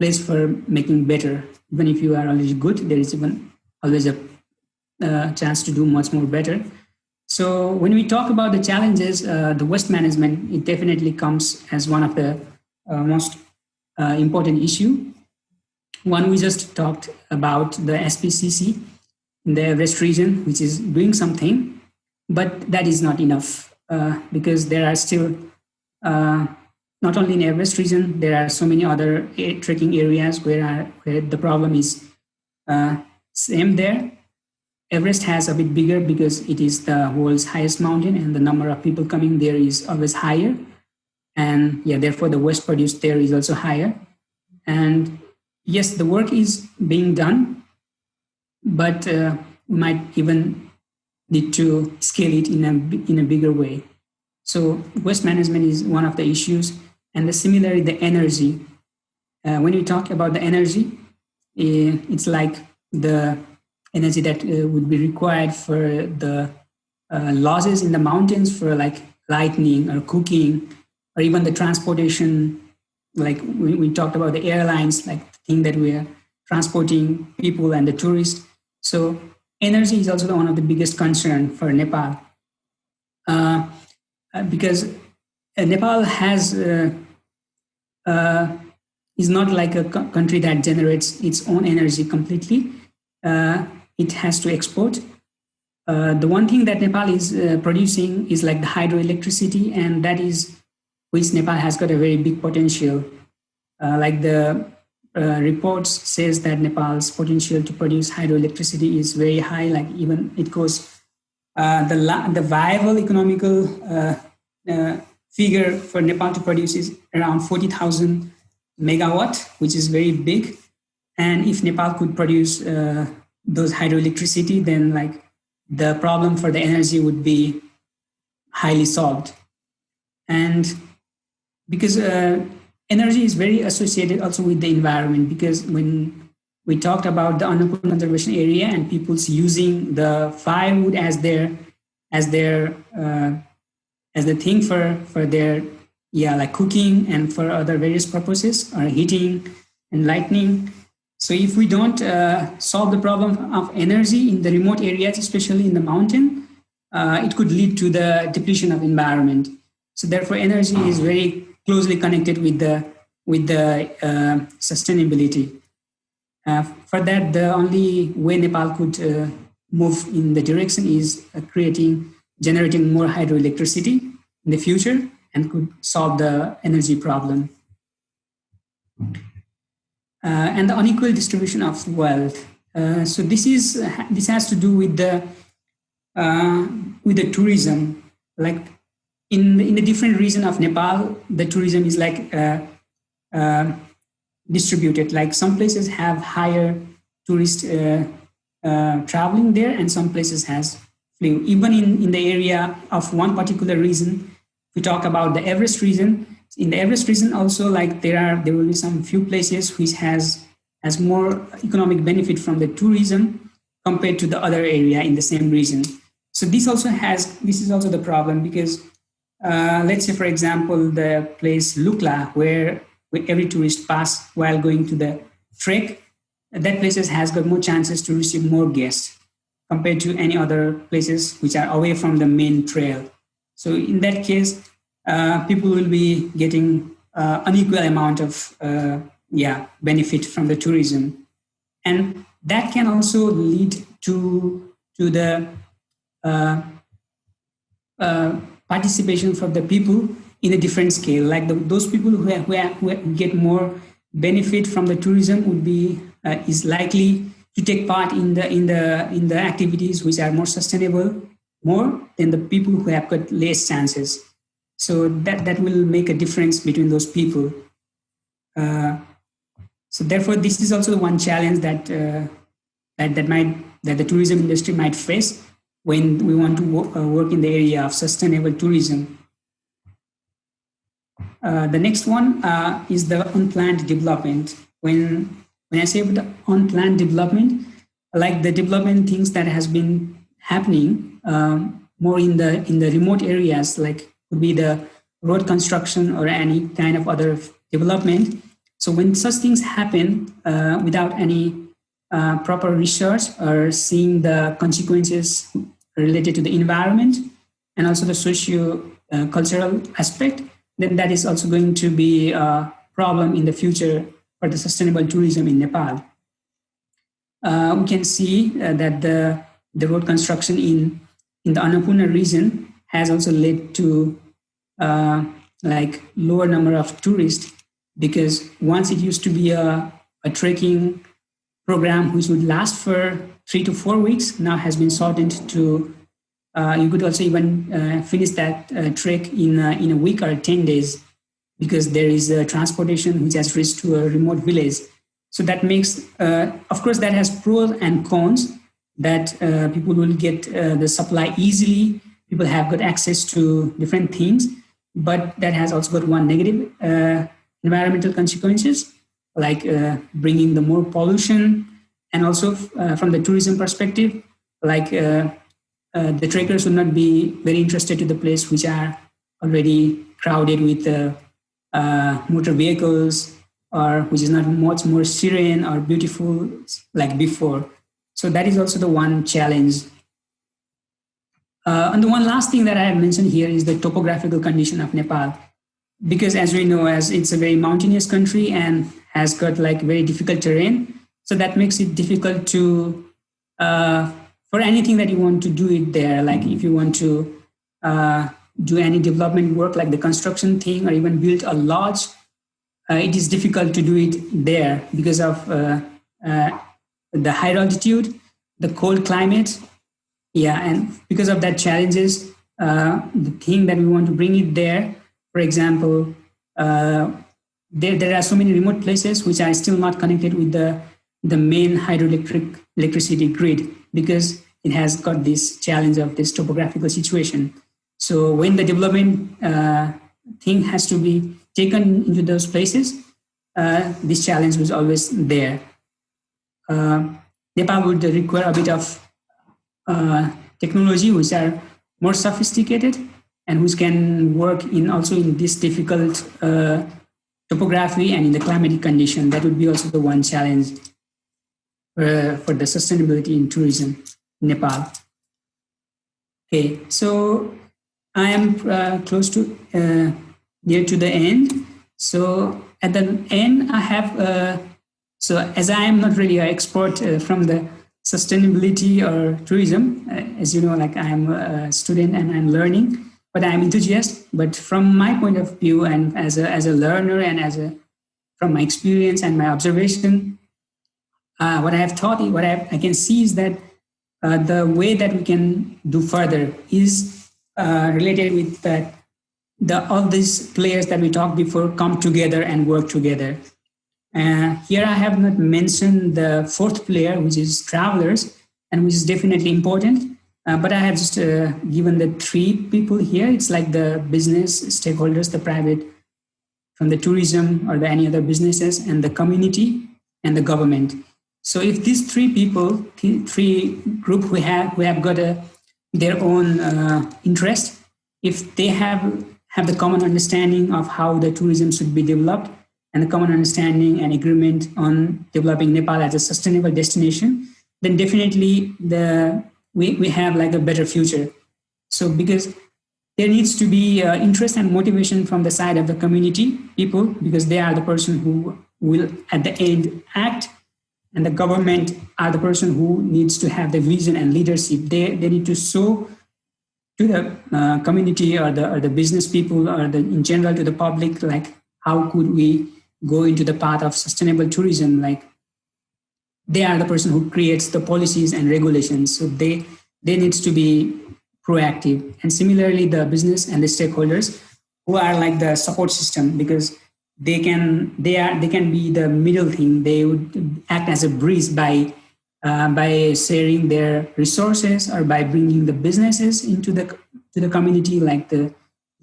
Speaker 2: place for making better. Even if you are already good, there is even always a uh, chance to do much more better. So when we talk about the challenges, uh, the waste management, it definitely comes as one of the uh, most uh, important issue. One we just talked about the SPCC in the Everest region, which is doing something, but that is not enough uh, because there are still, not only in Everest region, there are so many other trekking areas where, where the problem is same there Everest has a bit bigger because it is the world's highest mountain and the number of people coming there is always higher. And yeah, therefore the waste produced there is also higher. And yes, the work is being done, but uh, might even need to scale it in a, in a bigger way. So waste management is one of the issues. And the, similarly, the energy. Uh, when we talk about the energy, eh, it's like the energy that uh, would be required for the uh, losses in the mountains for like lightning or cooking or even the transportation. Like we, we talked about the airlines like the thing that we are transporting people and the tourists. So energy is also one of the biggest concern for nepal. Uh, uh because uh, nepal has uh, is not like a country that generates its own energy completely. Uh, it has to export. Uh, the one thing that Nepal is uh, producing is like the hydroelectricity, and that is which Nepal has got a very big potential. Uh, like the uh, reports says that Nepal's potential to produce hydroelectricity is very high. Like even it goes uh, the the viable economical uh, figure for Nepal to produce is around forty thousand megawatt, which is very big. And if Nepal could produce those hydroelectricity, then like the problem for the energy would be highly solved. And because uh, energy is very associated also with the environment, because when we talked about the Annapurna conservation area and people's using the firewood as their as their uh, as the thing for for their yeah like cooking and for other various purposes or heating and lighting so if we don't uh, solve the problem of energy in the remote areas, especially in the mountain, uh, it could lead to the depletion of environment. So therefore, energy is very closely connected with the with the uh, sustainability. Uh, for that, the only way Nepal could uh, move in the direction is uh, creating, generating more hydroelectricity in the future and could solve the energy problem and the unequal distribution of wealth. Uh, so this is this has to do with the uh, with the tourism. Like in in the different region of Nepal, the tourism is like distributed. Like some places have higher tourist uh, uh, traveling there and some places has. Even in, in the area of one particular region, we talk about the Everest region, in the Everest region also like there are there will be some few places which has has more economic benefit from the tourism compared to the other area in the same region. So this also has this is also the problem because uh, let's say for example the place Lukla where, where every tourist pass while going to the trek that places has got more chances to receive more guests compared to any other places which are away from the main trail. So in that case, uh, people will be getting uh, unequal amount of uh, yeah benefit from the tourism, and that can also lead to to the uh, uh, participation for the people in a different scale. Like the, those people who, who, who, get more benefit from the tourism would be is likely to take part in the in the in the activities which are more sustainable more than the people who have got less chances. So that, that will make a difference between those people. Uh, so therefore, this is also one challenge that, uh, that, that, might, that the tourism industry might face when we want to work, uh, work in the area of sustainable tourism. Uh, the next one uh, is the unplanned development. When, when I say unplanned development, like the development things that has been happening um, more in the in the remote areas, like could be the road construction or any kind of other development. So when such things happen uh, without any uh, proper research or seeing the consequences related to the environment and also the socio-cultural uh, aspect, then that is also going to be a problem in the future for the sustainable tourism in Nepal. Uh, we can see uh, that the, the road construction in, in the Annapurna region has also led to uh, like lower number of tourists because once it used to be a, a trekking program which would last for three to four weeks now has been shortened to uh, you could also even uh, finish that uh, trek in, in a week or 10 days because there is transportation which has reached to a remote village. So that makes, uh, of course, that has pros and cons that uh, people will get uh, the supply easily. People have got access to different things, but that has also got one negative environmental consequences, like bringing the more pollution and also from the tourism perspective, like uh, the trekkers would not be very interested to the place which are already crowded with uh, uh, motor vehicles or which is not much more serene or beautiful like before. So that is also the one challenge. Uh, and the one last thing that I have mentioned here is the topographical condition of Nepal. Because as we know, as it's a very mountainous country and has got like very difficult terrain, so that makes it difficult to uh, for anything that you want to do it there, like if you want to uh, do any development work like the construction thing or even build a lodge, uh, it is difficult to do it there because of uh, uh the high altitude, the cold climate. Yeah, and because of that challenges, uh, the thing that we want to bring it there, for example, uh, there, there are so many remote places which are still not connected with the, the main hydroelectric electricity grid because it has got this challenge of this topographical situation. So when the development uh, thing has to be taken into those places, uh, this challenge was always there. Uh, Nepal would require a bit of uh, technology which are more sophisticated and which can work in also in this difficult uh, topography and in the climatic condition. That would be also the one challenge uh, for the sustainability in tourism, Nepal. Okay, so I am uh, close to uh, near to the end. So at the end, I have, uh, so as I am not really an expert uh, from the sustainability or tourism, uh, as you know, like I am a student and I'm learning, but I'm enthusiast. But from my point of view and as a, as a learner and as a, from my experience and my observation, uh, what I have taught, what I, I can see is that uh, the way that we can do further is uh, related with that the all these players that we talked before come together and work together. Uh, here I have not mentioned the fourth player, which is travelers, and which is definitely important. Uh, but I have just uh, given the three people here. It's like the business stakeholders, the private, from the tourism or the any other businesses, and the community and the government. So if these three people, three group who have who have got a, their own uh, interest, if they have have the common understanding of how the tourism should be developed and the common understanding and agreement on developing Nepal as a sustainable destination, then definitely the we, we have like a better future. So because there needs to be uh, interest and motivation from the side of the community people because they are the person who will at the end act and the government are the person who needs to have the vision and leadership. They, they need to show to the uh, community or the, or the business people or the, in general to the public, like how could we go into the path of sustainable tourism? Like they are the person who creates the policies and regulations. So they, they needs to be proactive. And similarly, the business and the stakeholders who are like the support system because they can they are they can be the middle thing they would act as a breeze by uh, by sharing their resources or by bringing the businesses into the to the community, like the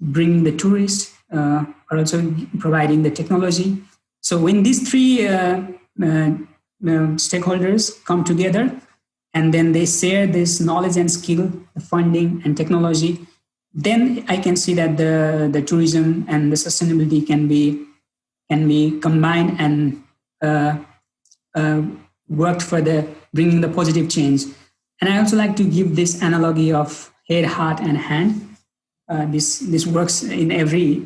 Speaker 2: bringing the tourists uh, or also providing the technology. So when these three uh, uh, uh, stakeholders come together and then they share this knowledge and skill, the funding and technology, then I can see that the, the tourism and the sustainability can be can be combined and uh, uh, worked for the bringing the positive change. And I also like to give this analogy of head, heart, and hand. Uh, this this works in every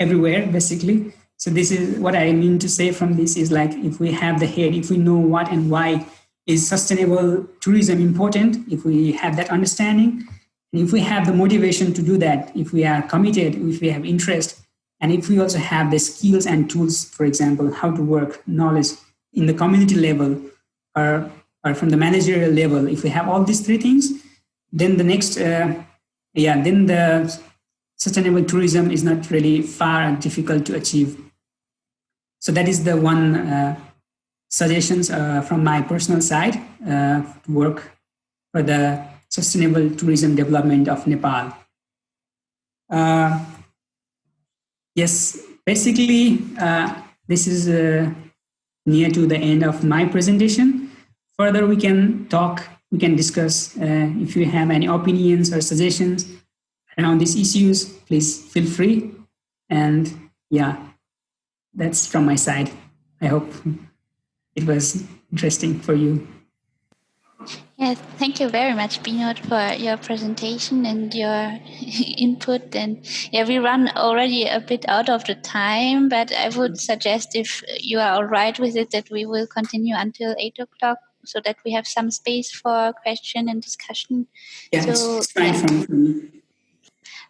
Speaker 2: everywhere basically. So this is what I mean to say from this is like if we have the head, if we know what and why is sustainable tourism important, if we have that understanding, and if we have the motivation to do that, if we are committed, if we have interest, and if we also have the skills and tools, for example, how to work, knowledge in the community level or, or from the managerial level, if we have all these three things, then the next, uh, yeah, then the sustainable tourism is not really far and difficult to achieve. So that is the one uh, suggestions uh, from my personal side uh, to work for the sustainable tourism development of Nepal. Uh, yes, basically, uh, this is uh, near to the end of my presentation. Further, we can talk, we can discuss if you have any opinions or suggestions around these issues, please feel free. And yeah, that's from my side. I hope it was interesting for you.
Speaker 1: Yeah, thank you very much, Binod, for your presentation and your input. And yeah, we run already a bit out of the time, but I would suggest if you are all right with it, that we will continue until eight o'clock so that we have some space for question and discussion.
Speaker 2: Yeah, so, it's fine yeah.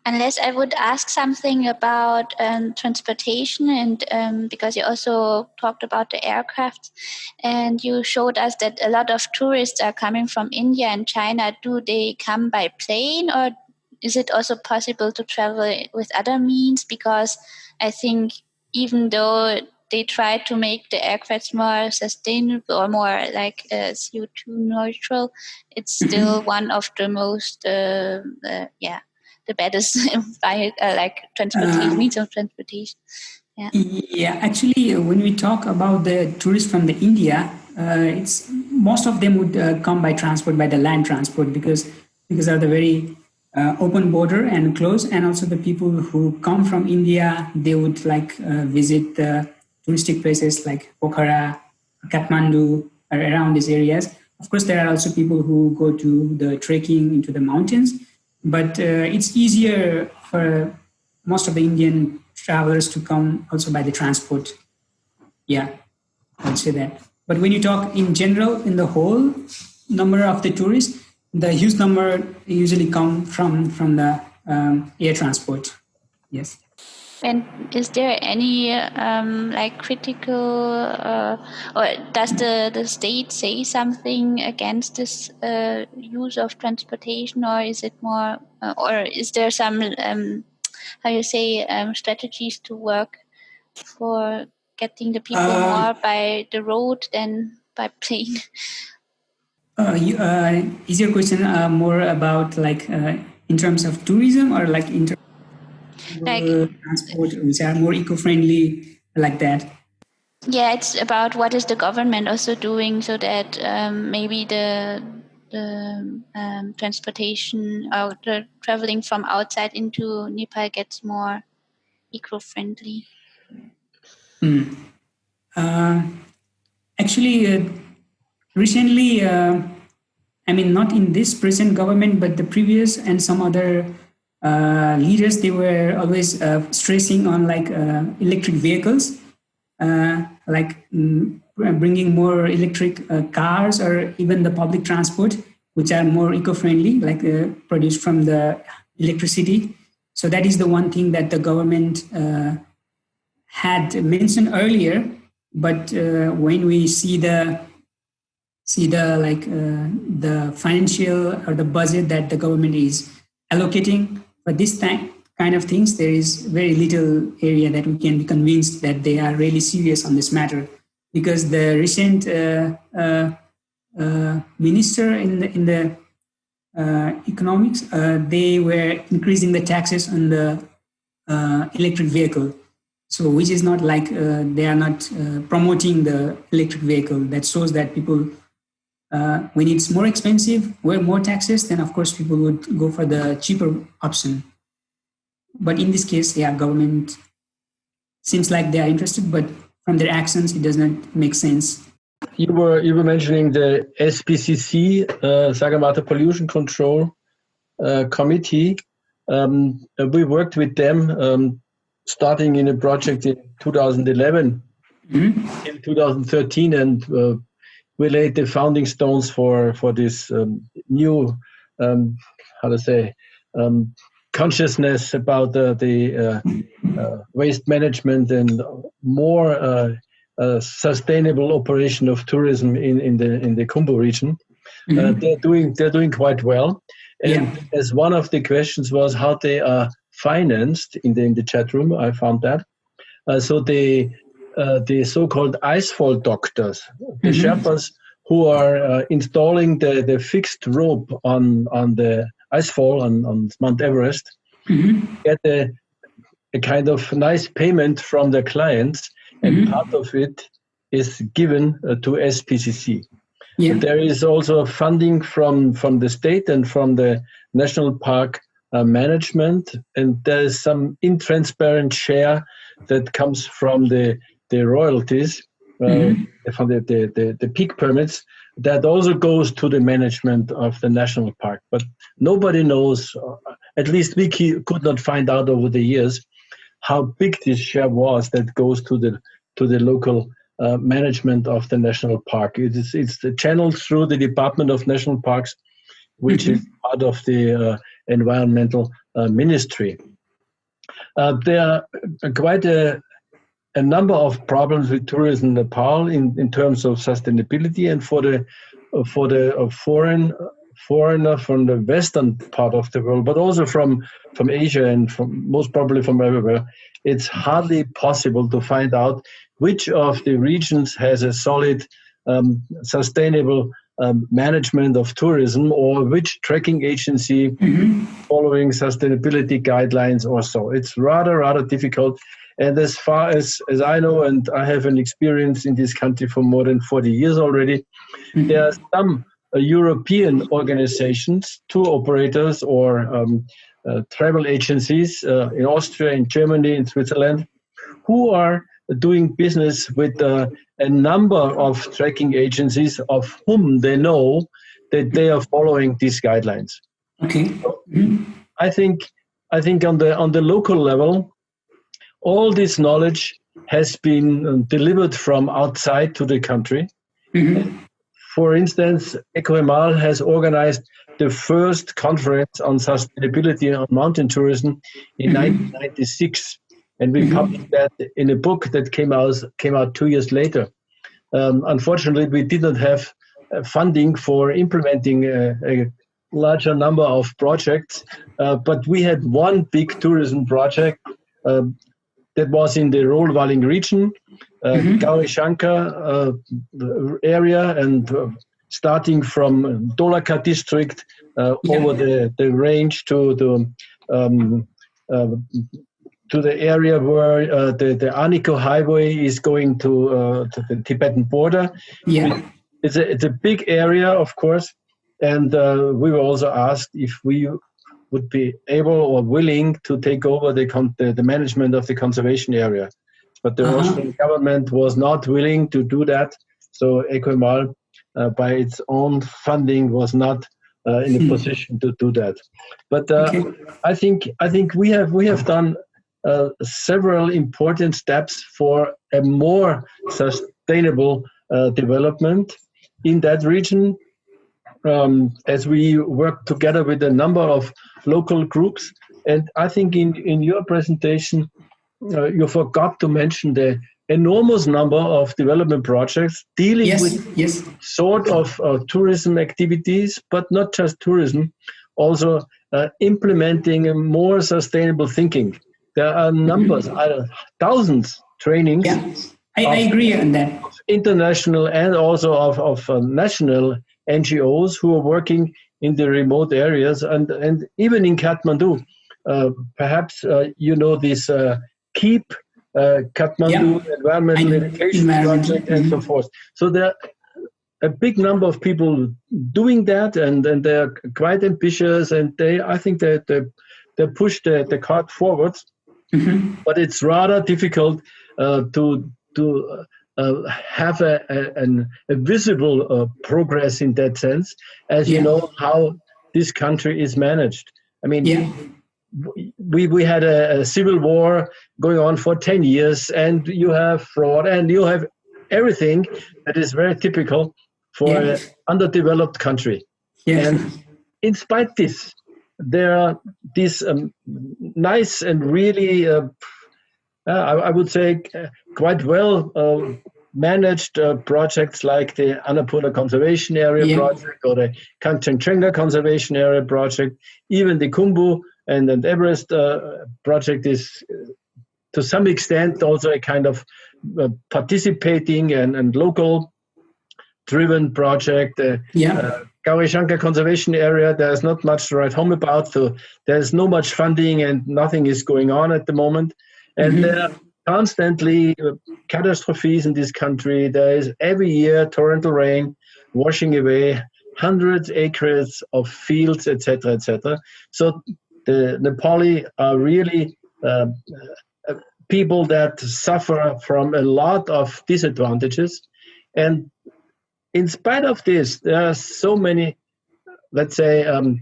Speaker 1: Unless I would ask something about um, transportation, and um, because you also talked about the aircraft, and you showed us that a lot of tourists are coming from India and China. Do they come by plane, or is it also possible to travel with other means? Because I think even though they try to make the aircraft more sustainable or more like uh, CO2 neutral, it's still one of the most, uh, uh, yeah, the baddest by uh, like transportation uh, means of transportation.
Speaker 2: Yeah. yeah, actually, uh, when we talk about the tourists from the India, uh, it's most of them would uh, come by transport, by the land transport, because because of the very uh, open border and close, and also the people who come from India, they would like visit the touristic places like Pokhara, Kathmandu, or around these areas. Of course, there are also people who go to the trekking into the mountains, but uh, it's easier for most of the Indian travelers to come also by the transport. Yeah, I'd say that. But when you talk in general, in the whole number of the tourists, the huge number usually come from from the um, air transport. Yes.
Speaker 1: And is there any um, like critical, uh, or does the, the state say something against this uh, use of transportation, or is it more, uh, or is there some, um, how you say, um, strategies to work for getting the people uh, more by the road than by plane?
Speaker 2: Uh, you, uh, is your question more about like in terms of tourism or like in terms like transport which are more eco-friendly like that
Speaker 1: yeah it's about what is the government also doing so that um, maybe the the um, transportation or the traveling from outside into Nepal gets more eco-friendly.
Speaker 2: Mm. Uh, actually, uh, recently, uh, I mean, not in this present government, but the previous and some other leaders they were always uh, stressing on like uh, electric vehicles uh, like mm, bringing more electric uh, cars or even the public transport which are more eco-friendly like uh, produced from the electricity. So that is the one thing that the government had mentioned earlier. But when we see the see the like the financial or the budget that the government is allocating but this time, kind of things, there is very little area that we can be convinced that they are really serious on this matter because the recent uh, uh, uh, minister in the, in the uh, economics, uh, they were increasing the taxes on the uh, electric vehicle. So which is not like they are not promoting the electric vehicle. That shows that people, when it's more expensive, where more taxes, then of course people would go for the cheaper option. But in this case, yeah, government seems like they are interested, but from their actions, it does not make sense
Speaker 3: you were you were mentioning the SPCC, uh, Sagarmatha Pollution Control uh, Committee. Um, uh, we worked with them um, starting in a project in 2011 mm-hmm. in 2013, and uh, we laid the founding stones for for this um, new um, how to say um, consciousness about the, the uh, uh, waste management and more sustainable operation of tourism in, in the in the Khumbu region. Mm -hmm. uh, they're doing they're doing quite well. And yeah. as one of the questions was how they are financed in the in the chat room, I found that. Uh, so the uh, the so-called icefall doctors, the mm -hmm. Sherpas who are uh, installing the, the fixed rope on on the icefall on, on Mount Everest, mm -hmm. get a, a kind of nice payment from their clients and mm-hmm. part of it is given uh, to SPCC. Yeah. There is also funding from, from the state and from the national park uh, management, and there is some intransparent share that comes from the, the royalties, uh, mm-hmm. from the, the, the, the peak permits, that also goes to the management of the national park. But nobody knows, uh, at least we could not find out over the years, how big this share was that goes to the to the local uh, management of the national park. It is it's the channel through the Department of National Parks, which mm-hmm. is part of the uh, environmental uh, ministry. Uh, there are quite a, a number of problems with tourism in Nepal in, in terms of sustainability and for the for the uh, foreign foreigner from the western part of the world, but also from, from Asia and from most probably from everywhere, it's hardly possible to find out which of the regions has a solid, um, sustainable um, management of tourism or which tracking agency mm-hmm. following sustainability guidelines or so. It's rather, rather difficult. And as far as, as I know, and I have an experience in this country for more than 40 years already, mm-hmm. there are some uh, European organizations, tour operators, or um, uh, travel agencies uh, in Austria, in Germany, in Switzerland, who are doing business with uh, a number of tracking agencies of whom they know that they are following these guidelines.
Speaker 2: Okay.
Speaker 3: mm-hmm. I think I think on the on the local level, all this knowledge has been uh, delivered from outside to the country. Mm-hmm. For instance, EcoHimal has organized the first conference on sustainability on mountain tourism in mm-hmm. 1996, and we mm-hmm. published that in a book that came out came out two years later. Um, unfortunately, we did not have uh, funding for implementing a, a, larger number of projects, uh, but we had one big tourism project uh, that was in the Rolwaling region, uh. Gauri uh, area, and uh, starting from Dolakha district uh, yeah. over the, the range to the um, uh, to the area where uh, the the Arniko highway is going to, uh, to the Tibetan border.
Speaker 2: Yeah,
Speaker 3: it's a it's a big area, of course, and uh, we were also asked if we would be able or willing to take over the con- the, the management of the conservation area. But the uh-huh. Russian government was not willing to do that. So EcoHimal, uh, by its own funding, was not uh, in a hmm. position to do that. But uh, okay. I think I think we have we have done uh, several important steps for a more sustainable uh, development in that region. Um, as we work together with a number of local groups, and I think in in your presentation uh, you forgot to mention the enormous number of development projects dealing
Speaker 2: yes,
Speaker 3: with
Speaker 2: yes.
Speaker 3: sort of uh, tourism activities, but not just tourism, also uh, implementing more sustainable thinking. There are numbers, mm-hmm. thousands trainings yeah.
Speaker 2: I, I agree on that.
Speaker 3: International and also of, of uh, national NGOs who are working in the remote areas and, and even in Kathmandu. Uh, perhaps uh, you know this uh, KEEP uh, Kathmandu yeah. Environmental Education Project and mm-hmm. so forth. So there are a big number of people doing that and, and they're quite ambitious and they I think that they, they push the, the cart forward. Mm-hmm. But it's rather difficult uh, to to uh, have a, a, an, a visible uh, progress in that sense, as yeah. you know how this country is managed. I mean, yeah. we, we had a, a, civil war going on for 10 years, and you have fraud, and you have everything that is very typical for yeah. an underdeveloped country. And in spite this, there are these um, nice and really uh, I, I, would say, uh, quite well uh, managed uh, projects like the Annapurna Conservation Area yeah. project or the Kangchenjunga Conservation Area project. Even the Khumbu and, and Everest uh, project is, to some extent, also a kind of participating and, and local driven project.
Speaker 2: yeah.
Speaker 3: Gauri Conservation Area, there's not much to write home about, so there's no much funding and nothing is going on at the moment. And mm-hmm. there are constantly uh, catastrophes in this country. There is every year torrential rain washing away hundreds acres of fields, etc., etc. So the Nepali are really uh, uh, people that suffer from a lot of disadvantages, and in spite of this, there are so many, let's say, um,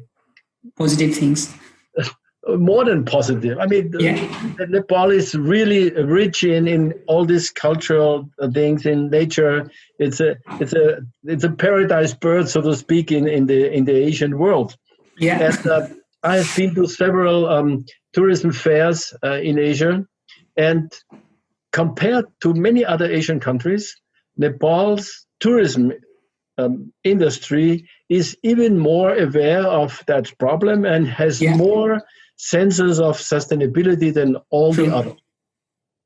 Speaker 2: positive things
Speaker 3: more than positive. I mean, yeah. Nepal is really rich in, in all these cultural things in nature. It's a it's a it's a paradise bird, so to speak, in, in the in the Asian world.
Speaker 2: Yeah,
Speaker 3: and, uh, I have been to several um, tourism fairs uh, in Asia, and compared to many other Asian countries, Nepal's tourism um, industry is even more aware of that problem and has yeah. more senses of sustainability than all True. the others,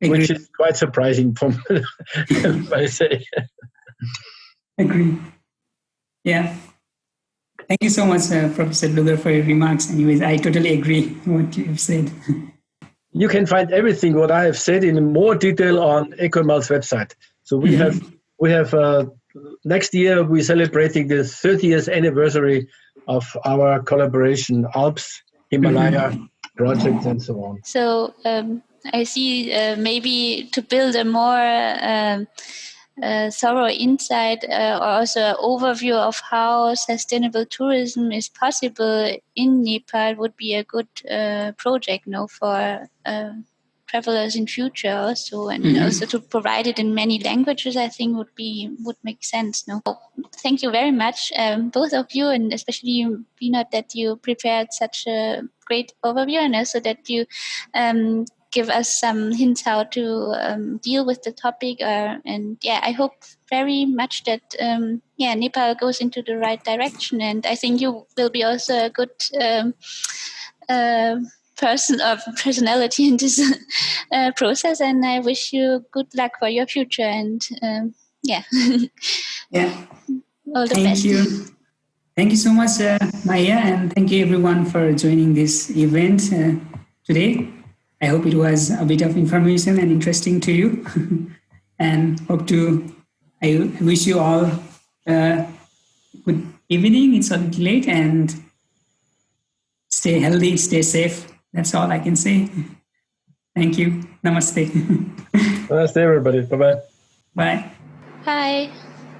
Speaker 3: which is quite surprising from I say.
Speaker 2: Agree. Yeah. Thank you so much, uh, Professor Luger, for your remarks. Anyways, I totally agree what you have said.
Speaker 3: you can find everything what I have said in more detail on EcoHimal's website. So we mm-hmm. have we have uh, next year we're celebrating the 30th anniversary of our collaboration Alps Himalaya mm-hmm. projects and so on.
Speaker 1: So um, I see uh, maybe to build a more um, uh, thorough insight uh, or also an overview of how sustainable tourism is possible in Nepal would be a good uh, project no, for uh, travelers in future also and mm-hmm. also to provide it in many languages i think would be would make sense no thank you very much um, both of you and especially you Vinod, that you prepared such a great overview and also that you um, give us some hints how to um, deal with the topic uh, and yeah i hope very much that um, yeah nepal goes into the right direction and i think you will be also a good um, uh, person of personality in this uh, process and i wish you good luck for your future and um, yeah.
Speaker 2: Yeah.
Speaker 1: All the
Speaker 2: thank
Speaker 1: best.
Speaker 2: you. Thank you so much uh, maya and thank you everyone for joining this event uh, today. I hope it was a bit of information and interesting to you. And hope to i wish you all uh, good evening. It's a little late and stay healthy stay safe that's all I can say. Thank you. Namaste.
Speaker 3: Namaste, everybody. Bye-bye.
Speaker 2: Bye.
Speaker 1: Bye.